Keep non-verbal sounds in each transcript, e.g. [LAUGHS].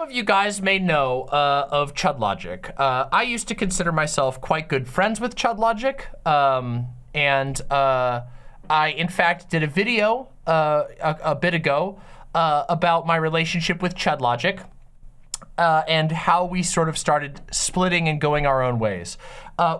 some of you guys may know uh, of Chud Logic. Uh, I used to consider myself quite good friends with Chud Logic, um, and uh, I, in fact, did a video uh, a, a, bit ago uh, about my relationship with Chud Logic. Uh, and how we sort of started splitting and going our own ways.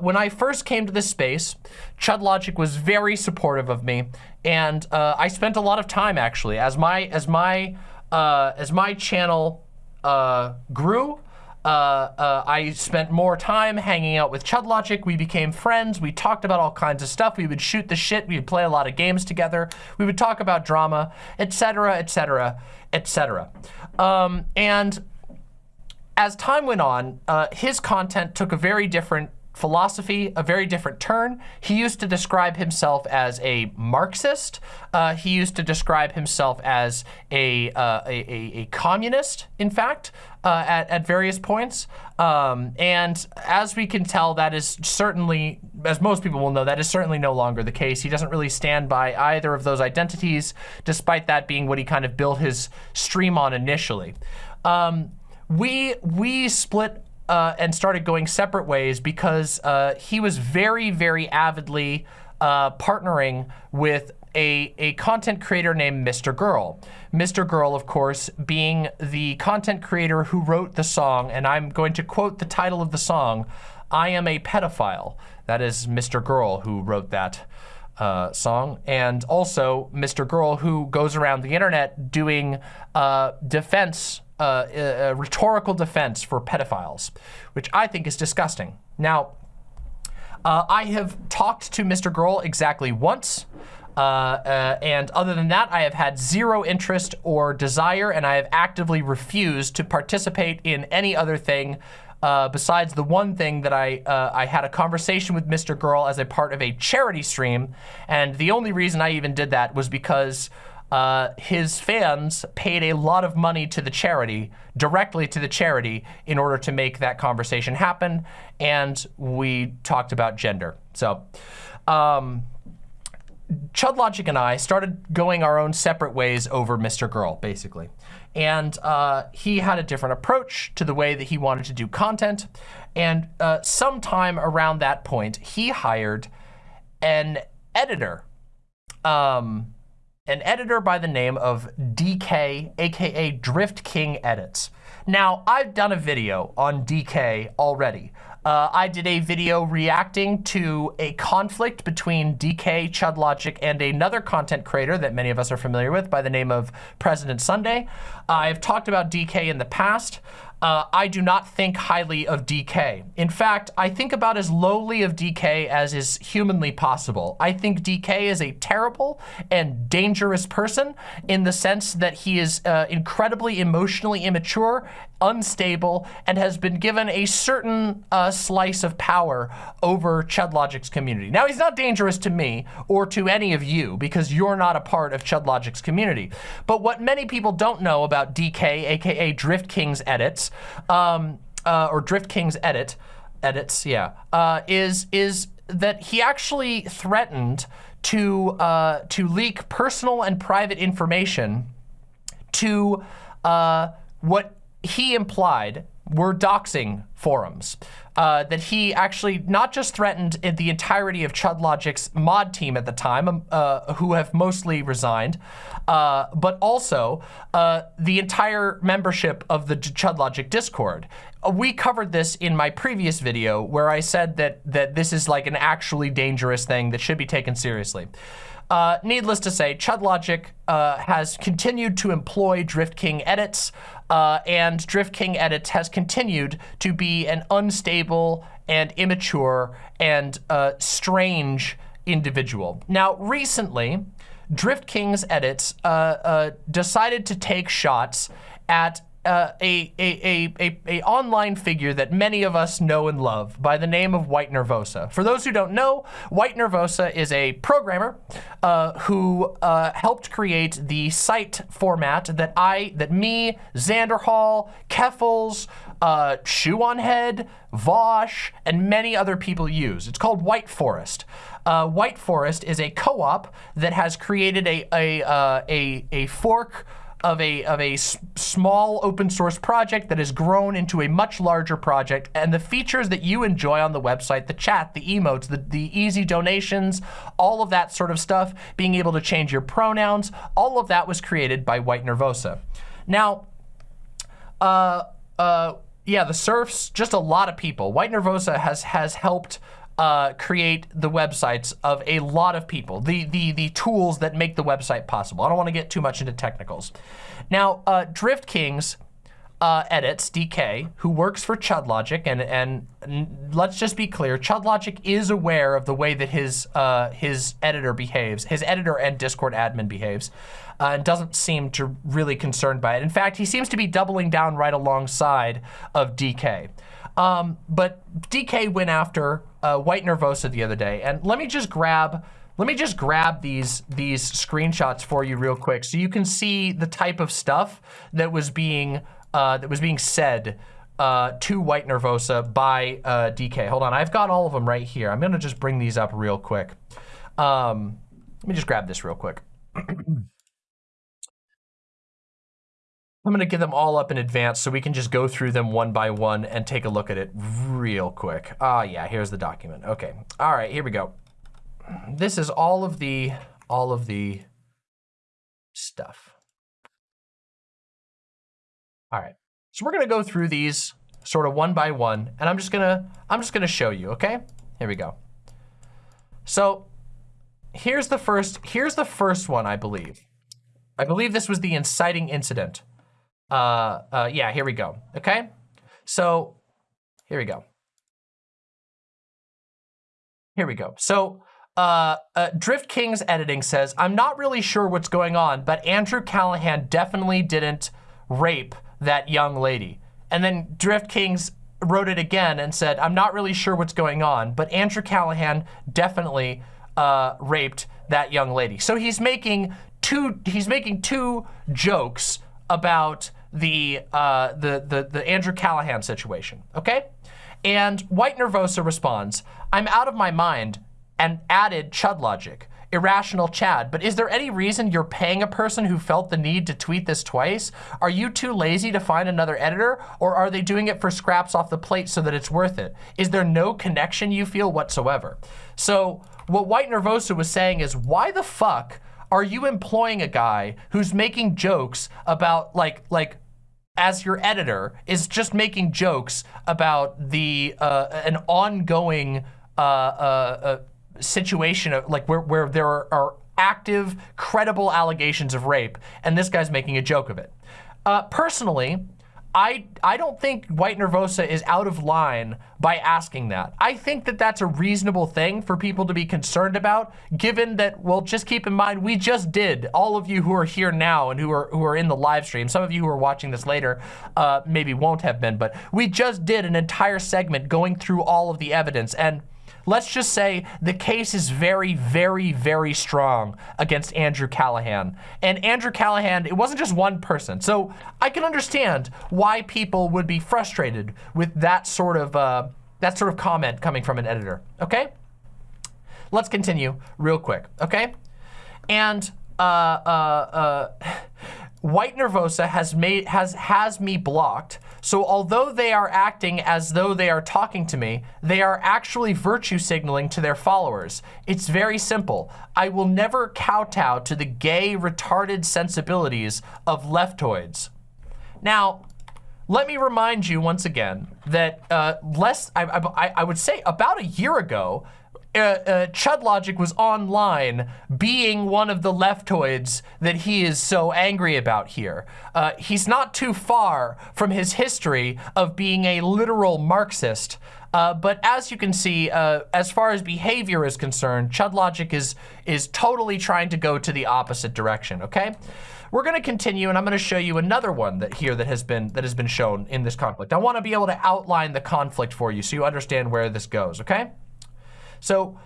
when I first came to this space, Chud Logic was very supportive of me, and I spent a lot of time actually as my as my as my channel uh, grew. Uh, uh, I spent more time hanging out with Chud Logic. We became friends. We talked about all kinds of stuff. We would shoot the shit. We would play a lot of games together. We would talk about drama, etc., etc., etc. and as time went on, uh, his content took a very different philosophy, a very different turn. He used to describe himself as a Marxist. Uh, he used to describe himself as a, uh, a, a, a, communist, in fact, uh, at, at various points. Um, and as we can tell, that is certainly, as most people will know, that is certainly no longer the case. He doesn't really stand by either of those identities, despite that being what he kind of built his stream on initially. Um, we, we split uh, and started going separate ways because uh, he was very, very avidly uh, partnering with a, a content creator named Mr. Girl. Mr. Girl, of course, being the content creator who wrote the song, and I'm going to quote the title of the song, I am a pedophile. That is Mr. Girl who wrote that uh, song. And also Mr. Girl who goes around the internet doing uh, defense uh, a, rhetorical defense for pedophiles, which I think is disgusting. Now, uh, I have talked to Mr. Girl exactly once. Uh, uh, and other than that, I have had zero interest or desire, and I have actively refused to participate in any other thing uh, besides the one thing that I uh, I had a conversation with Mr. Girl as a part of a charity stream, and the only reason I even did that was because uh, his fans paid a lot of money to the charity, directly to the charity, in order to make that conversation happen. And we talked about gender. So, um, Chud Logic and I started going our own separate ways over Mr. Girl, basically. And uh, he had a different approach to the way that he wanted to do content. And uh, sometime around that point, he hired an editor. Um, an editor by the name of DK, aka Drift King Edits. Now, I've done a video on DK already. Uh, I did a video reacting to a conflict between DK, Chud Logic, and another content creator that many of us are familiar with by the name of President Sunday. I've talked about DK in the past uh, I do not think highly of DK. In fact, I think about as lowly of DK as is humanly possible. I think DK is a terrible and dangerous person in the sense that he is uh, incredibly emotionally immature, unstable, and has been given a certain uh, slice of power over Chud Logic's community. Now, he's not dangerous to me or to any of you because you're not a part of Chud Logic's community. But what many people don't know about DK, aka Drift King's edits, um, uh, or Drift King's edit, edits, yeah, uh, is is that he actually threatened to uh, to leak personal and private information to uh, what he implied were doxing forums. Uh, that he actually not just threatened the entirety of Chud Logic's mod team at the time, um, uh, who have mostly resigned, uh, but also uh, the entire membership of the Chud Logic Discord. Uh, we covered this in my previous video where I said that, that this is like an actually dangerous thing that should be taken seriously. Uh, needless to say, Chud Logic uh, has continued to employ Drift King edits, uh, and Drift King edits has continued to be an unstable and immature and uh, strange individual. Now, recently, Drift King's edits uh, uh, decided to take shots at uh, a, a, a, a, online figure that many of us know and love by the name of White Nervosa. For those who don't know, White Nervosa is a programmer uh, who uh, helped create the site format that I, that me, Xanderhall, Keffals, uh, Shoe on Head, Vaush, and many other people use. It's called White Forest. Uh, White Forest is a co-op that has created a, a, uh, a, a fork of a of a small open source project that has grown into a much larger project. And the features that you enjoy on the website the chat the emotes the, the easy donations all of that sort of stuff being able to change your pronouns all of that was created by white nervosa. Now uh uh yeah the serfs just a lot of people. White nervosa has has helped uh, create the websites of a lot of people, the, the, the tools that make the website possible. I don't want to get too much into technicals. Now, uh, Drift Kings uh, edits, DK, who works for ChudLogic, and, and let's just be clear, ChudLogic is aware of the way that his, uh, his editor behaves, his editor and Discord admin behaves, uh, and doesn't seem to really concerned by it. In fact, he seems to be doubling down right alongside of DK. Um, but DK went after uh, White Nervosa the other day, and let me just grab let me just grab these these screenshots for you real quick so you can see the type of stuff that was being uh, that was being said uh, to White Nervosa by uh, DK. Hold on, I've got all of them right here. I'm gonna just bring these up real quick. Um, let me just grab this real quick. [CLEARS THROAT] I'm gonna get them all up in advance so we can just go through them one by one and take a look at it real quick. Ah, yeah, here's the document. Okay, all right, here we go. This is all of the, all of the stuff. All right, so we're gonna go through these sort of one by one, and I'm just gonna, I'm just gonna show you, okay? Here we go. So here's the first, here's the first one, I believe. I believe this was the inciting incident. Uh, uh, yeah, here we go. Okay, so here we go. Here we go. So uh, uh, Drift King's editing says, I'm not really sure what's going on, but Andrew Callaghan definitely didn't rape that young lady. And then Drift King's wrote it again and said, I'm not really sure what's going on, but Andrew Callaghan definitely uh, raped that young lady. So he's making two, he's making two jokes about the, uh, the, the, the Andrew Callaghan situation, okay? And White Nervosa responds, I'm out of my mind and added Chud logic. Irrational Chad, but is there any reason you're paying a person who felt the need to tweet this twice? Are you too lazy to find another editor or are they doing it for scraps off the plate so that it's worth it? Is there no connection you feel whatsoever? So what White Nervosa was saying is why the fuck are you employing a guy who's making jokes about like like as your editor is just making jokes about the uh, an ongoing uh, uh, uh situation of like where, where there are, are, active, credible allegations of rape, and this guy's making a joke of it. Uh, personally, I, I don't think White Nervosa is out of line by asking that. I think that that's a reasonable thing for people to be concerned about, given that, well, just keep in mind, we just did, all of you who are here now and who are, who are in the live stream, some of you who are watching this later uh, maybe won't have been, but we just did an entire segment going through all of the evidence. And let's just say the case is very, very, very strong against Andrew Callaghan. And Andrew Callaghan, it wasn't just one person. So I can understand why people would be frustrated with that sort of, uh, that sort of comment coming from an editor, okay? Let's continue real quick, okay? And uh, uh, uh, [SIGHS] White Nervosa has made has has me blocked. So although they are acting as though they are talking to me, they are actually virtue signaling to their followers. It's very simple. I will never kowtow to the gay, retarded sensibilities of leftoids. Now, let me remind you once again that uh, less, I, I, I would say about a year ago, uh, uh, Chud Logic was online being one of the leftoids that he is so angry about here. Uh, he's not too far from his history of being a literal Marxist. Uh, but as you can see, uh, as far as behavior is concerned, Chud Logic is, is totally trying to go to the opposite direction, okay? We're gonna continue and I'm gonna show you another one that here that has been that has been shown in this conflict. I wanna be able to outline the conflict for you so you understand where this goes, okay? So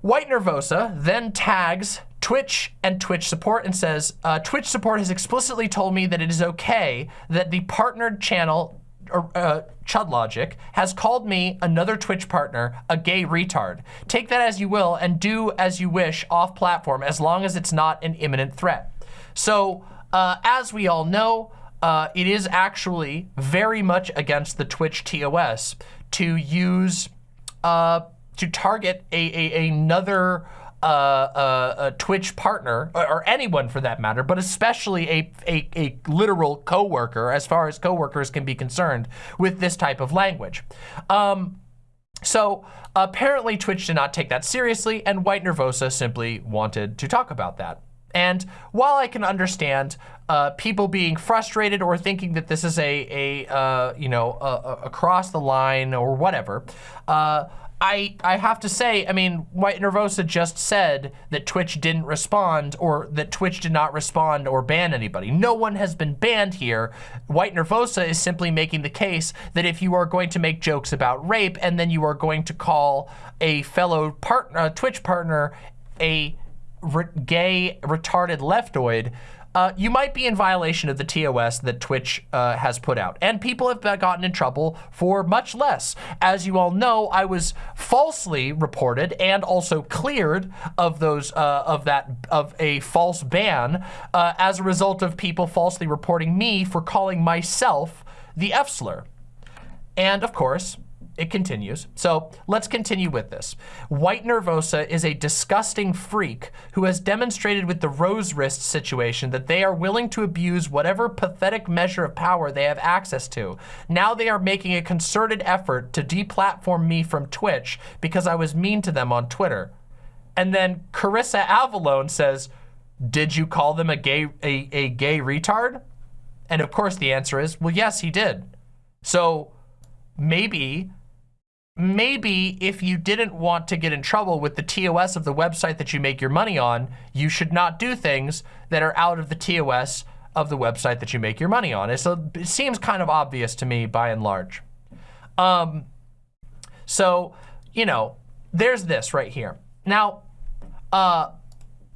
White Nervosa then tags Twitch and Twitch support and says, uh, Twitch support has explicitly told me that it is okay that the partnered channel uh, Chud Logic has called me another Twitch partner a gay retard. Take that as you will and do as you wish off platform as long as it's not an imminent threat. So uh, as we all know, uh, it is actually very much against the Twitch TOS to use, uh, to target a, a another uh, uh, a Twitch partner, or, or, anyone for that matter, but especially a, a, a literal coworker, as far as coworkers can be concerned, with this type of language. Um, so apparently Twitch did not take that seriously, and White Nervosa simply wanted to talk about that. And while I can understand uh, people being frustrated or thinking that this is a, a uh, you know, a, a across the line or whatever, uh, I, I have to say, I mean, White Nervosa just said that Twitch didn't respond or that Twitch did not respond or ban anybody. No one has been banned here. White Nervosa is simply making the case that if you are going to make jokes about rape and then you are going to call a fellow part, uh, Twitch partner a re gay retarded leftoid, uh, you might be in violation of the TOS that Twitch uh, has put out. And people have gotten in trouble for much less. As you all know, I was falsely reported and also cleared of those uh, of that of a false ban uh, as a result of people falsely reporting me for calling myself the F slur. And of course, it continues. So let's continue with this. White Nervosa is a disgusting freak who has demonstrated with the rose wrist situation that they are willing to abuse whatever pathetic measure of power they have access to. Now they are making a concerted effort to deplatform me from Twitch because I was mean to them on Twitter. And then Carissa Avalone says, did you call them a gay, a, a gay retard? And of course the answer is, well, yes, he did. So maybe maybe if you didn't want to get in trouble with the TOS of the website that you make your money on, you should not do things that are out of the TOS of the website that you make your money on. So it seems kind of obvious to me by and large. Um, so, you know, there's this right here. Now, uh,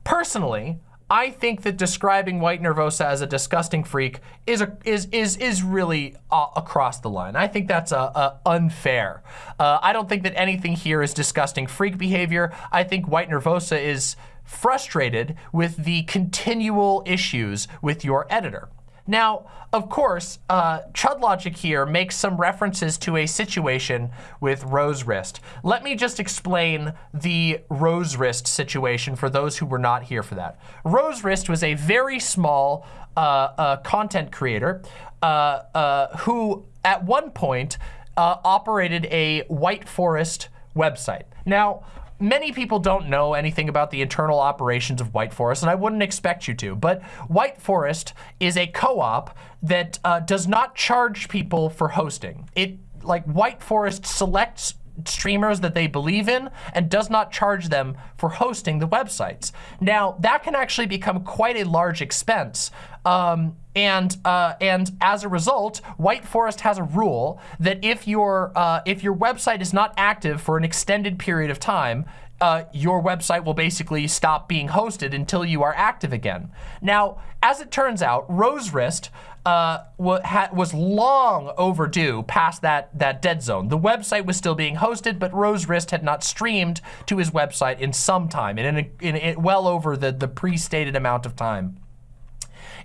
personally, I think that describing White Nervosa as a disgusting freak is a, is is is really uh, across the line. I think that's a, a unfair. Uh, I don't think that anything here is disgusting freak behavior. I think White Nervosa is frustrated with the continual issues with your editor. Now, of course, uh, Chud Logic here makes some references to a situation with Rose Wrist. Let me just explain the Rose Wrist situation for those who were not here for that. Rose Wrist was a very small uh, uh, content creator uh, uh, who, at one point, uh, operated a White Forest website. Now, many people don't know anything about the internal operations of White Forest, and I wouldn't expect you to, but White Forest is a co-op that uh, does not charge people for hosting. It, like, White Forest selects streamers that they believe in and does not charge them for hosting the websites. Now, that can actually become quite a large expense. Um, and uh, and as a result, White Forest has a rule that if your uh, if your website is not active for an extended period of time, uh, your website will basically stop being hosted until you are active again. Now, as it turns out, Rose Wrist uh, was long overdue past that, that dead zone. The website was still being hosted, but Rose Wrist had not streamed to his website in some time, in, in, in, in well over the, the pre-stated amount of time.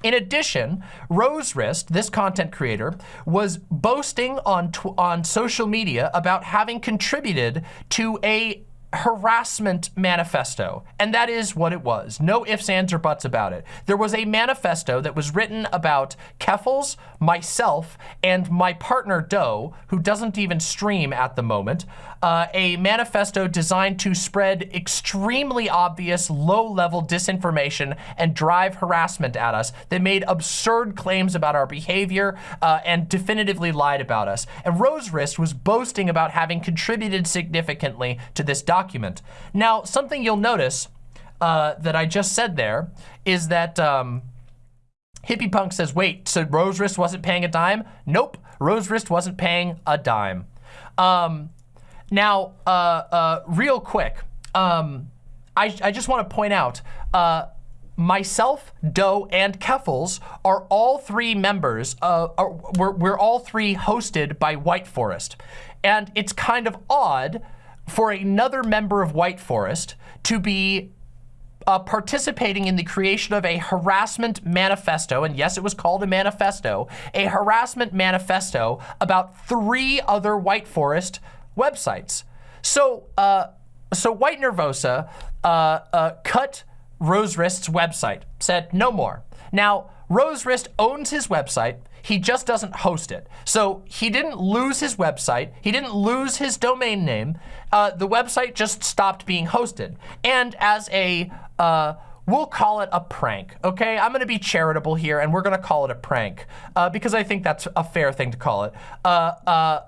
In addition, Rose Wrist, this content creator, was boasting on, on social media about having contributed to a harassment manifesto, and that is what it was. No ifs, ands, or buts about it. There was a manifesto that was written about Keffals, myself, and my partner Doe, who doesn't even stream at the moment, uh, a manifesto designed to spread extremely obvious low-level disinformation and drive harassment at us that made absurd claims about our behavior uh, and definitively lied about us. And Rose Wrist was boasting about having contributed significantly to this document. Now, something you'll notice uh, that I just said there is that um, Hippie Punk says, wait, so Rose Wrist wasn't paying a dime? Nope, Rose Wrist wasn't paying a dime. Um, now, uh, uh, real quick, um, I, I, just want to point out, uh, myself, Doe, and Keffals are all three members, uh, are, we're, we're all three hosted by White Forest. And it's kind of odd for another member of White Forest to be uh, participating in the creation of a harassment manifesto, and yes, it was called a manifesto, a harassment manifesto about three other White Forest websites. So, uh, so White Nervosa uh, uh, cut Rose Wrist's website, said no more. Now, Rose Wrist owns his website. He just doesn't host it. So he didn't lose his website. He didn't lose his domain name. Uh, the website just stopped being hosted. And as a, uh, we'll call it a prank, okay? I'm gonna be charitable here and we're gonna call it a prank uh, because I think that's a fair thing to call it. Uh, uh,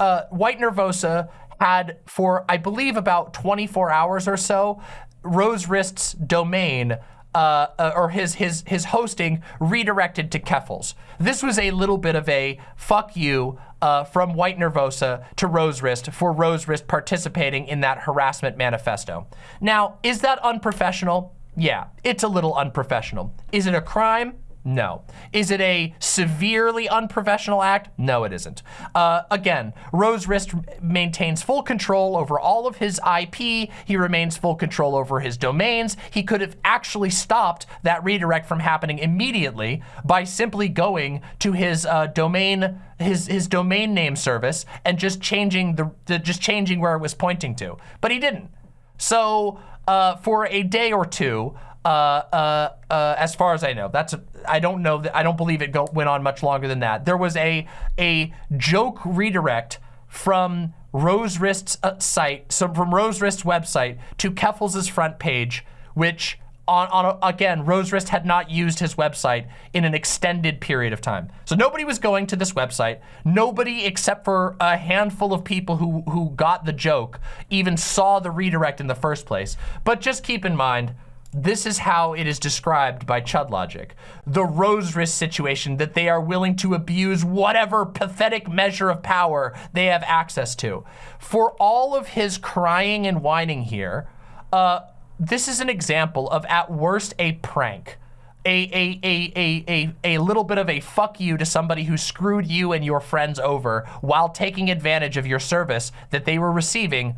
uh, White Nervosa had for, I believe, about 24 hours or so, Rose Wrist's domain uh, uh, or his his his hosting redirected to Keffals. This was a little bit of a fuck you uh, from White Nervosa to Rose Wrist for Rose Wrist participating in that harassment manifesto. Now, is that unprofessional? Yeah, it's a little unprofessional. Is it a crime? No. Is it a severely unprofessional act? No, it isn't. Uh, again, Rose Wrist maintains full control over all of his IP. He remains full control over his domains. He could have actually stopped that redirect from happening immediately by simply going to his uh, domain his his domain name service and just changing the, the just changing where it was pointing to. But he didn't. So uh, for a day or two, uh, uh, uh, as far as I know. That's I don't know that I don't believe it go, went on much longer than that. There was a a joke redirect from Rose Wrist's uh, site, so from Rose Wrist's website to Keffals' front page, which on, on a, again, Rose Wrist had not used his website in an extended period of time. So nobody was going to this website. Nobody except for a handful of people who, who got the joke even saw the redirect in the first place. But just keep in mind, this is how it is described by Chud Logic. The Rose Wrist situation that they are willing to abuse whatever pathetic measure of power they have access to. For all of his crying and whining here, uh, this is an example of at worst a prank. A, a, a, a, a, a little bit of a fuck you to somebody who screwed you and your friends over while taking advantage of your service that they were receiving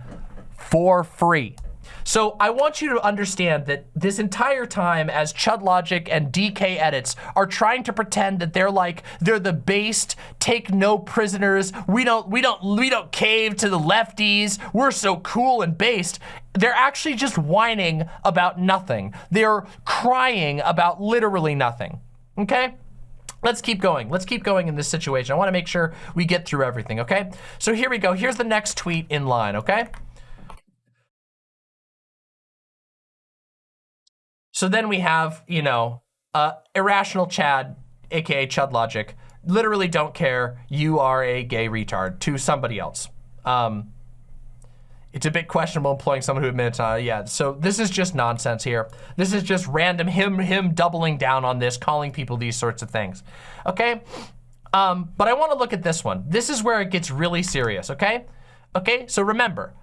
for free. So I want you to understand that this entire time as Chud Logic and DK Edits are trying to pretend that they're like, they're the based, take no prisoners, we don't, we don't, we don't cave to the lefties, we're so cool and based, they're actually just whining about nothing. They're crying about literally nothing, okay? Let's keep going. Let's keep going in this situation. I wanna make sure we get through everything, okay? So here we go. Here's the next tweet in line, okay? So then we have, you know, uh, irrational Chad, aka Chud Logic, literally don't care. You are a gay retard to somebody else. Um, it's a bit questionable employing someone who admits, uh, yeah. So this is just nonsense here. This is just random him him doubling down on this, calling people these sorts of things. Okay. Um, but I want to look at this one. This is where it gets really serious. Okay. Okay. So remember,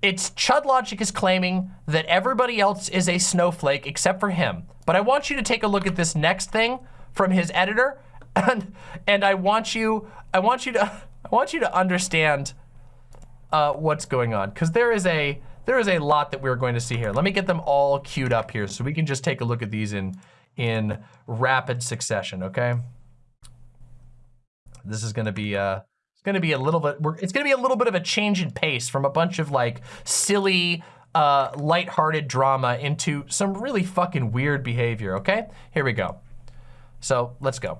it's Chud Logic is claiming that everybody else is a snowflake except for him. But I want you to take a look at this next thing from his editor, [LAUGHS] and and I want you I want you to [LAUGHS] I want you to understand uh, what's going on because there is a there is a lot that we're going to see here. Let me get them all queued up here so we can just take a look at these in in rapid succession. Okay. This is going to be uh it's gonna be a little bit, it's gonna be a little bit of a change in pace from a bunch of like silly, uh, lighthearted drama into some really fucking weird behavior, okay? Here we go. So let's go.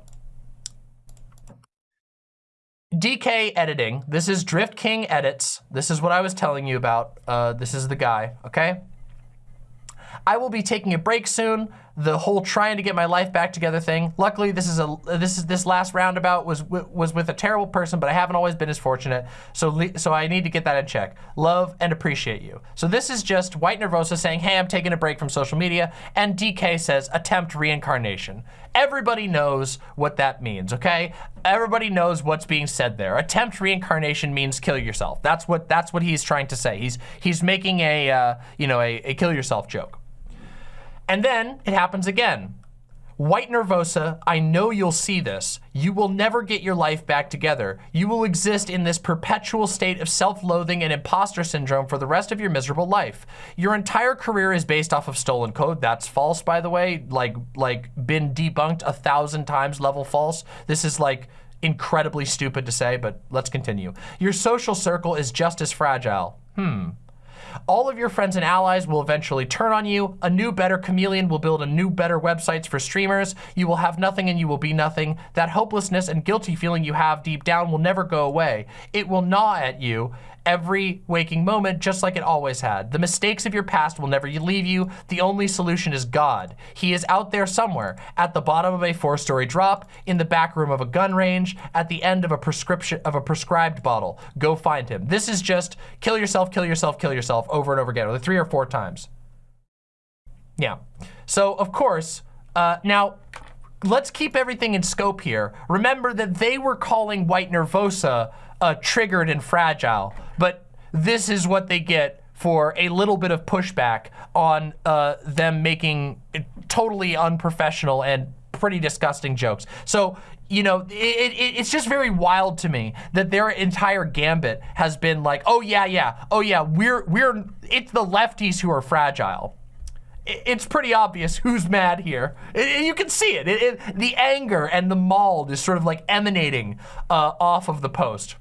DK editing. This is Drift King edits. This is what I was telling you about. Uh, this is the guy, okay? I will be taking a break soon the whole trying to get my life back together thing. Luckily, this is a this is this last roundabout was was with a terrible person, but I haven't always been as fortunate. So so I need to get that in check. Love and appreciate you. So this is just White Nervosa saying, "Hey, I'm taking a break from social media," and DK says, "Attempt reincarnation." Everybody knows what that means, okay? Everybody knows what's being said there. Attempt reincarnation means kill yourself. That's what that's what he's trying to say. He's he's making a uh, you know a, a kill yourself joke. And then it happens again. White Nervosa, I know you'll see this. You will never get your life back together. You will exist in this perpetual state of self-loathing and imposter syndrome for the rest of your miserable life. Your entire career is based off of stolen code. That's false, by the way. Like, like been debunked a thousand times level false. This is like incredibly stupid to say, but let's continue. Your social circle is just as fragile. Hmm. All of your friends and allies will eventually turn on you. A new, better chameleon will build a new, better websites for streamers. You will have nothing and you will be nothing. That hopelessness and guilty feeling you have deep down will never go away. It will gnaw at you every waking moment, just like it always had. The mistakes of your past will never leave you. The only solution is God. He is out there somewhere, at the bottom of a four-story drop, in the back room of a gun range, at the end of a prescription of a prescribed bottle. Go find him. This is just kill yourself, kill yourself, kill yourself over and over again, or three or four times. Yeah. So of course, uh, now let's keep everything in scope here. Remember that they were calling White Nervosa uh, triggered and fragile. But this is what they get for a little bit of pushback on uh, them making totally unprofessional and pretty disgusting jokes. So, you know, it, it, it's just very wild to me that their entire gambit has been like, oh yeah, yeah, oh yeah, we're, we're, it's the lefties who are fragile it's pretty obvious who's mad here. You can see it. The anger and the mauled is sort of like emanating uh, off of the post.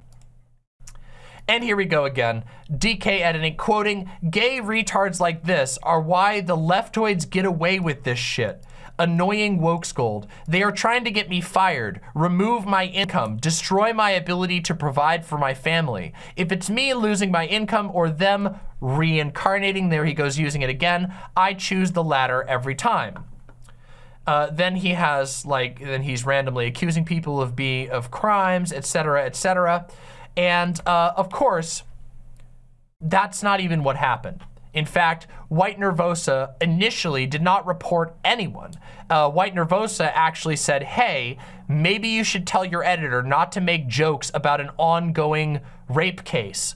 And here we go again. DK editing, quoting, gay retards like this are why the leftoids get away with this shit. Annoying woke scold. They are trying to get me fired, remove my income, destroy my ability to provide for my family. If it's me losing my income or them reincarnating, there he goes using it again, I choose the latter every time. Uh, then he has like, then he's randomly accusing people of be of crimes, etc., etc. And uh, of course, that's not even what happened. In fact, White Nervosa initially did not report anyone. Uh, White Nervosa actually said, hey, maybe you should tell your editor not to make jokes about an ongoing rape case.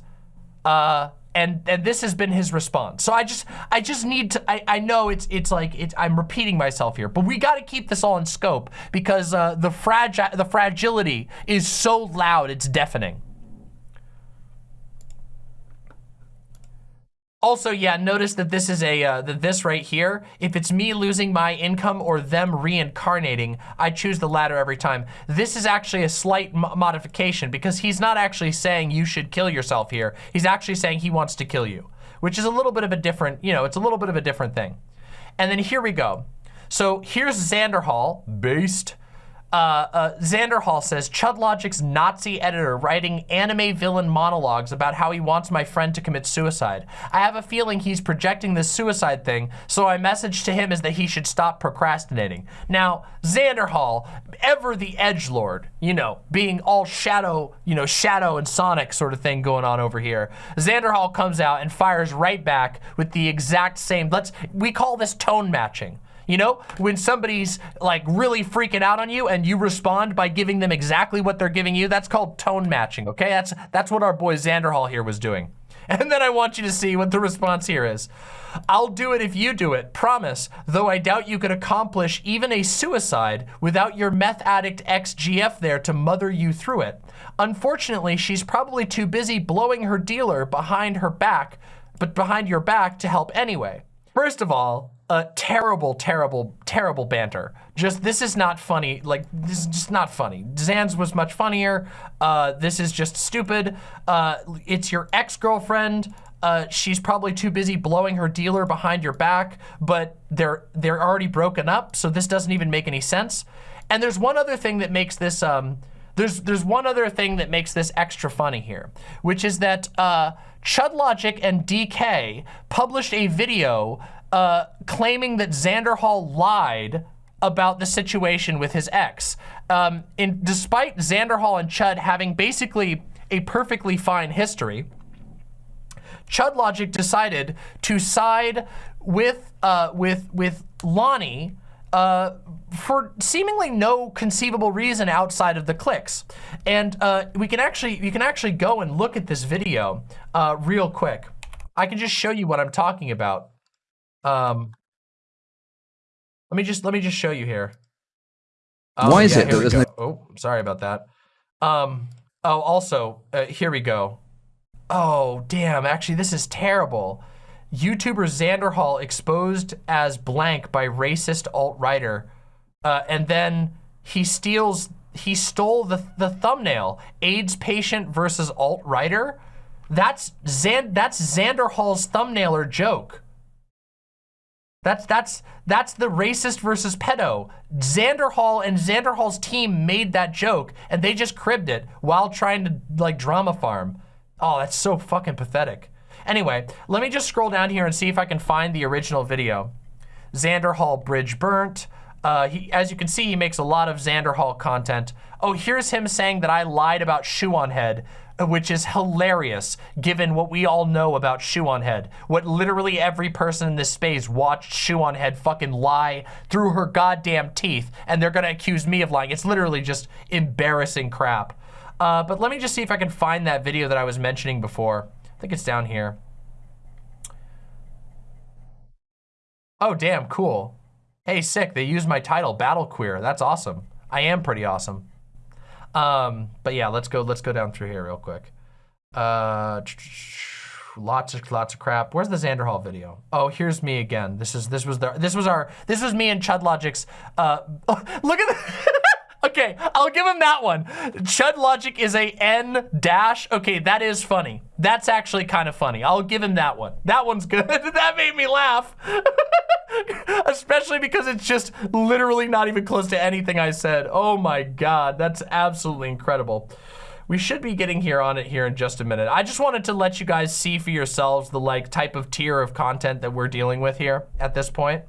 Uh, and and this has been his response. So I just I just need to I, I know it's it's like it's I'm repeating myself here, but we got to keep this all in scope because uh, the fragile the fragility is so loud it's deafening. Also, yeah, notice that this is a, uh, this right here, if it's me losing my income or them reincarnating, I choose the latter every time. This is actually a slight modification because he's not actually saying you should kill yourself here. He's actually saying he wants to kill you, which is a little bit of a different, you know, it's a little bit of a different thing. And then here we go. So here's Xander Hall, based uh, uh, Xanderhall says, Chudlogic's Nazi editor writing anime villain monologues about how he wants my friend to commit suicide. I have a feeling he's projecting this suicide thing, so my message to him is that he should stop procrastinating. Now, Xander Hall, ever the edge lord, you know, being all shadow, you know, shadow and Sonic sort of thing going on over here. Xander Hall comes out and fires right back with the exact same, let's, we call this tone matching. You know, when somebody's like really freaking out on you and you respond by giving them exactly what they're giving you, that's called tone matching, okay? That's, that's what our boy Xanderhall here was doing. [LAUGHS] And then I want you to see what the response here is. I'll do it if you do it, promise, though I doubt you could accomplish even a suicide without your meth addict ex-GF there to mother you through it. Unfortunately, she's probably too busy blowing her dealer behind her back, but behind your back to help anyway. First of all, terrible, terrible, terrible banter. Just, this is not funny. Like, this is just not funny. Zan's was much funnier. Uh, this is just stupid. Uh, it's your ex-girlfriend. Uh, she's probably too busy blowing her dealer behind your back, but they're they're already broken up, so this doesn't even make any sense. And there's one other thing that makes this um, there's there's one other thing that makes this extra funny here, which is that uh, Chudlogic and DK published a video uh, claiming that Xanderhall lied about the situation with his ex. Um, in, despite Xanderhall and Chud having basically a perfectly fine history, Chud Logic decided to side with uh, with with Lonnie uh, for seemingly no conceivable reason outside of the clicks. And uh, we can actually you can actually go and look at this video uh, real quick. I can just show you what I'm talking about. Um, let me just let me just show you here. Oh, Why is yeah, it here that we go. Oh, sorry about that. Um. Oh, also, uh, here we go. Oh, damn. Actually, this is terrible. YouTuber Xander Hall exposed as blank by racist alt-writer. Uh, and then he steals, he stole the, the thumbnail. AIDS patient versus alt-writer. That's, Zan, that's Xander Hall's thumbnailer joke. That's that's that's the racist versus pedo. Xander Hall and Xander Hall's team made that joke and they just cribbed it while trying to like drama farm. Oh, that's so fucking pathetic. Anyway, let me just scroll down here and see if I can find the original video. Xander Hall bridge burnt. Uh, he, as you can see, he makes a lot of Xander Hall content. Oh, here's him saying that I lied about Shoe on Head, which is hilarious given what we all know about Shoe on Head. What literally every person in this space watched Shoe on Head fucking lie through her goddamn teeth, and they're gonna accuse me of lying. It's literally just embarrassing crap. Uh, but let me just see if I can find that video that I was mentioning before. I think it's down here. Oh, damn, cool. Hey, sick, they used my title, Battle Queer. That's awesome. I am pretty awesome. Um, but yeah, let's go, let's go down through here real quick. Uh, lots of, lots of crap. Where's the Xander Hall video? Oh, here's me again. This is, this was the, this was our, this was me and Chud Logic's, uh, [LAUGHS] look at the, [LAUGHS] Okay, I'll give him that one. Chud Logic is a N dash. Okay, that is funny. That's actually kind of funny. I'll give him that one. That one's good. [LAUGHS] that made me laugh. [LAUGHS] Especially because it's just literally not even close to anything I said. Oh my God, that's absolutely incredible. We should be getting here on it here in just a minute. I just wanted to let you guys see for yourselves the like type of tier of content that we're dealing with here at this point.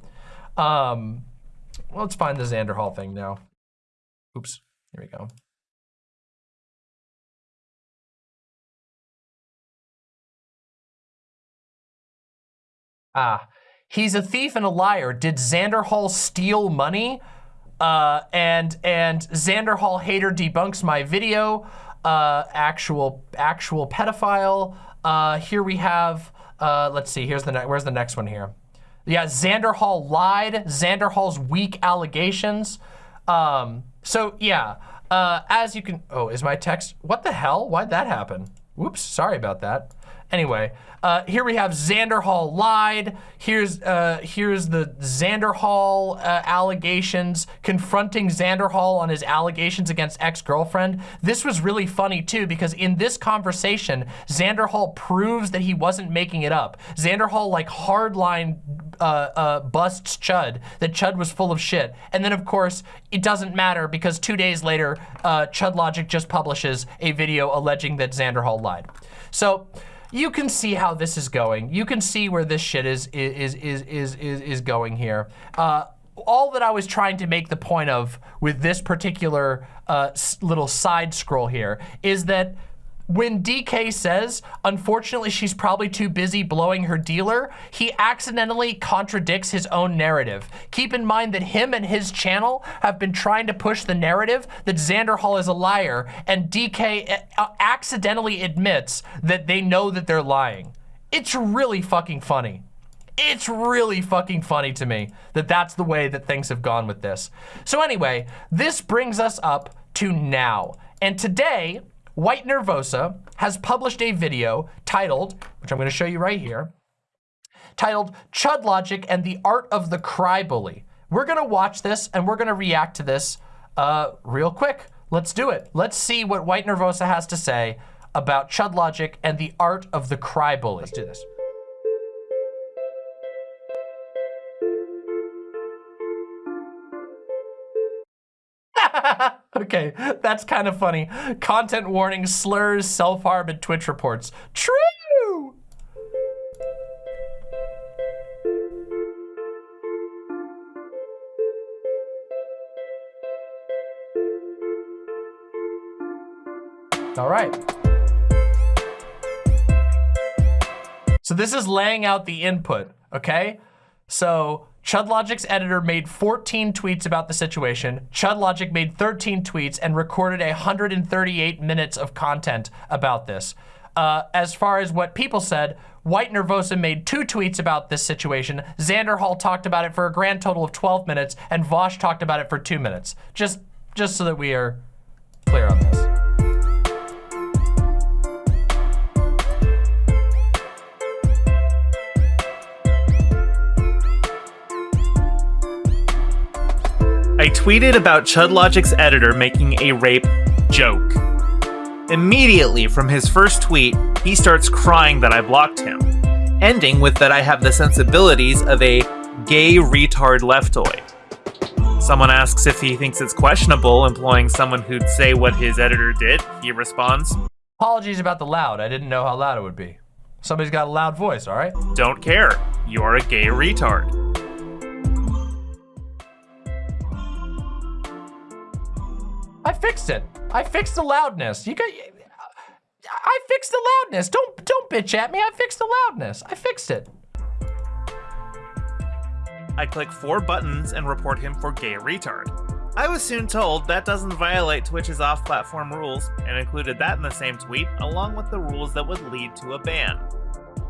Um, let's find the Xander Hall thing now. Oops, here we go. Ah, he's a thief and a liar. Did Xander Hall steal money? Uh, and and Xander Hall hater debunks my video. Uh, actual actual pedophile. Uh, here we have. Uh, let's see. Here's the where's the next one here? Yeah, Xander Hall lied. Xander Hall's weak allegations. Um, so yeah, uh, as you can, oh, is my text, what the hell? Why'd that happen? Whoops, sorry about that. Anyway, uh, here we have Xander Hall lied. Here's uh, here's the Xander Hall uh, allegations, confronting Xander Hall on his allegations against ex-girlfriend. This was really funny too, because in this conversation, Xander Hall proves that he wasn't making it up. Xander Hall like hardline uh, uh, busts Chud, that Chud was full of shit. And then of course, it doesn't matter because two days later, uh, Chud Logic just publishes a video alleging that Xander Hall lied. So, you can see how this is going. You can see where this shit is is is is is is going here. Uh, all that I was trying to make the point of with this particular uh, little side scroll here is that when DK says, unfortunately, she's probably too busy blowing her dealer, he accidentally contradicts his own narrative. Keep in mind that him and his channel have been trying to push the narrative that Xander Hall is a liar, and DK uh, accidentally admits that they know that they're lying. It's really fucking funny. It's really fucking funny to me that that's the way that things have gone with this. So anyway, this brings us up to now. And today, White Nervosa has published a video titled, which I'm gonna show you right here, titled Chud Logic and the Art of the Cry Bully. We're gonna watch this and we're gonna react to this uh, real quick. Let's do it. Let's see what White Nervosa has to say about Chud Logic and the art of the cry bully. Let's do this. [LAUGHS] [LAUGHS] okay, that's kind of funny. Content warning, slurs, self-harm, and Twitch reports. True! All right. So this is laying out the input, okay? So ChudLogic's editor made 14 tweets about the situation. ChudLogic made 13 tweets and recorded 138 minutes of content about this. Uh, as far as what people said, White Nervosa made two tweets about this situation. Xander Hall talked about it for a grand total of 12 minutes, and Vaush talked about it for two minutes. Just just so that we are clear on this. I tweeted about ChudLogic's editor making a rape joke. Immediately from his first tweet, he starts crying that I blocked him, ending with that I have the sensibilities of a gay retard leftoid. Someone asks if he thinks it's questionable employing someone who'd say what his editor did. He responds, Apologies about the loud. I didn't know how loud it would be. Somebody's got a loud voice, all right? Don't care. You're a gay retard. I fixed it. I fixed the loudness. You got. I fixed the loudness. Don't don't bitch at me. I fixed the loudness. I fixed it. I click four buttons and report him for gay retard. I was soon told that doesn't violate Twitch's off-platform rules, and included that in the same tweet, along with the rules that would lead to a ban.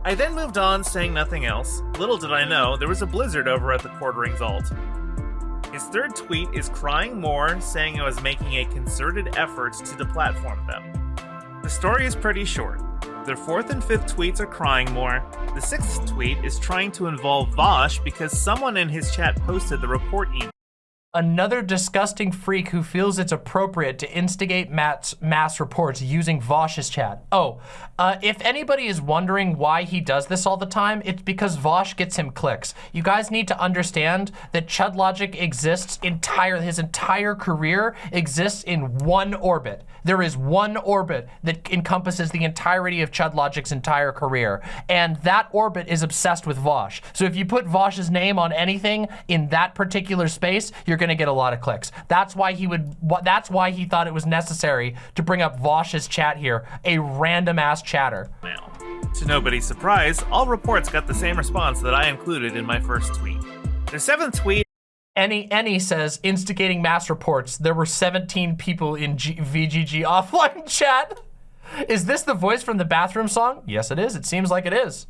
I then moved on, saying nothing else. Little did I know, there was a blizzard over at the Quartering's alt. His third tweet is crying more, saying I was making a concerted effort to deplatform them. The story is pretty short. Their fourth and fifth tweets are crying more. The sixth tweet is trying to involve Vaush because someone in his chat posted the report email. Another disgusting freak who feels it's appropriate to instigate mass, mass reports using Vaush's chat. Oh, uh, if anybody is wondering why he does this all the time, it's because Vaush gets him clicks. You guys need to understand that Chud Logic exists entire, his entire career exists in one orbit. There is one orbit that encompasses the entirety of Chud Logic's entire career, and that orbit is obsessed with Vaush. So if you put Vaush's name on anything in that particular space, you're gonna get a lot of clicks. That's why he would, that's why he thought it was necessary to bring up Vaush's chat here, a random ass chatter. Now, to nobody's surprise, all reports got the same response that I included in my first tweet. Their seventh tweet any any says instigating mass reports. There were 17 people in G VGG [LAUGHS] offline chat. Is this the voice from the bathroom song? Yes, it is. It seems like it is.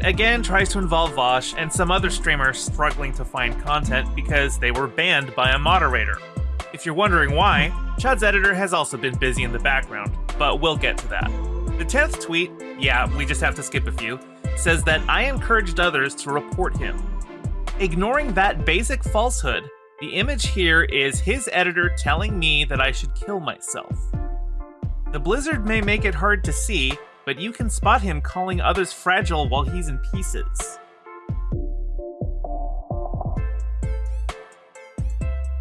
It again tries to involve Vaush and some other streamers struggling to find content because they were banned by a moderator. If you're wondering why, Chud's editor has also been busy in the background, but we'll get to that. The 10th tweet, yeah, we just have to skip a few, says that I encouraged others to report him. Ignoring that basic falsehood, the image here is his editor telling me that I should kill myself. The blizzard may make it hard to see, but you can spot him calling others fragile while he's in pieces.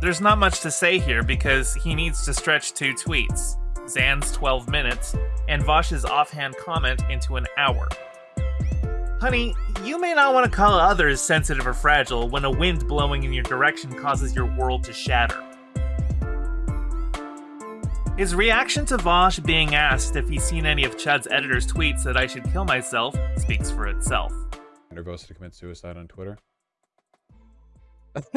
There's not much to say here because he needs to stretch two tweets, Zan's 12 minutes, and Vaush's offhand comment into an hour. Honey, you may not want to call others sensitive or fragile when a wind blowing in your direction causes your world to shatter. His reaction to Vaush being asked if he's seen any of Chud's editor's tweets that I should kill myself speaks for itself. goes to commit suicide on Twitter. [LAUGHS]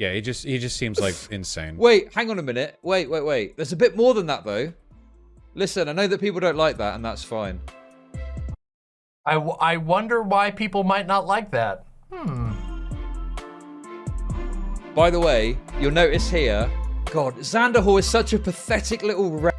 yeah, he just he just seems like insane. Wait, hang on a minute. Wait, wait, wait. There's a bit more than that though. Listen, I know that people don't like that, and that's fine. I, I wonder why people might not like that. Hmm. By the way, you'll notice here God, Xanderhall is such a pathetic little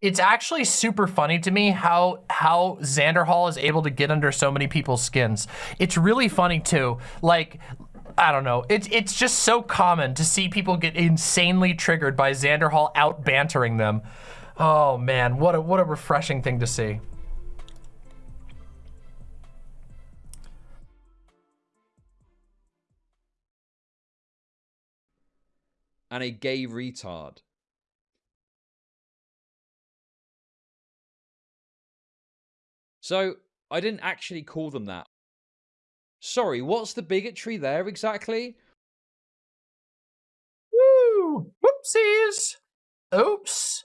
It's actually super funny to me how how Xanderhall is able to get under so many people's skins. It's really funny too. Like I don't know. It's it's just so common to see people get insanely triggered by Xanderhall out bantering them. Oh man, what a what a refreshing thing to see. And a gay retard. So, I didn't actually call them that. Sorry, what's the bigotry there exactly? Woo! Whoopsies! Oops.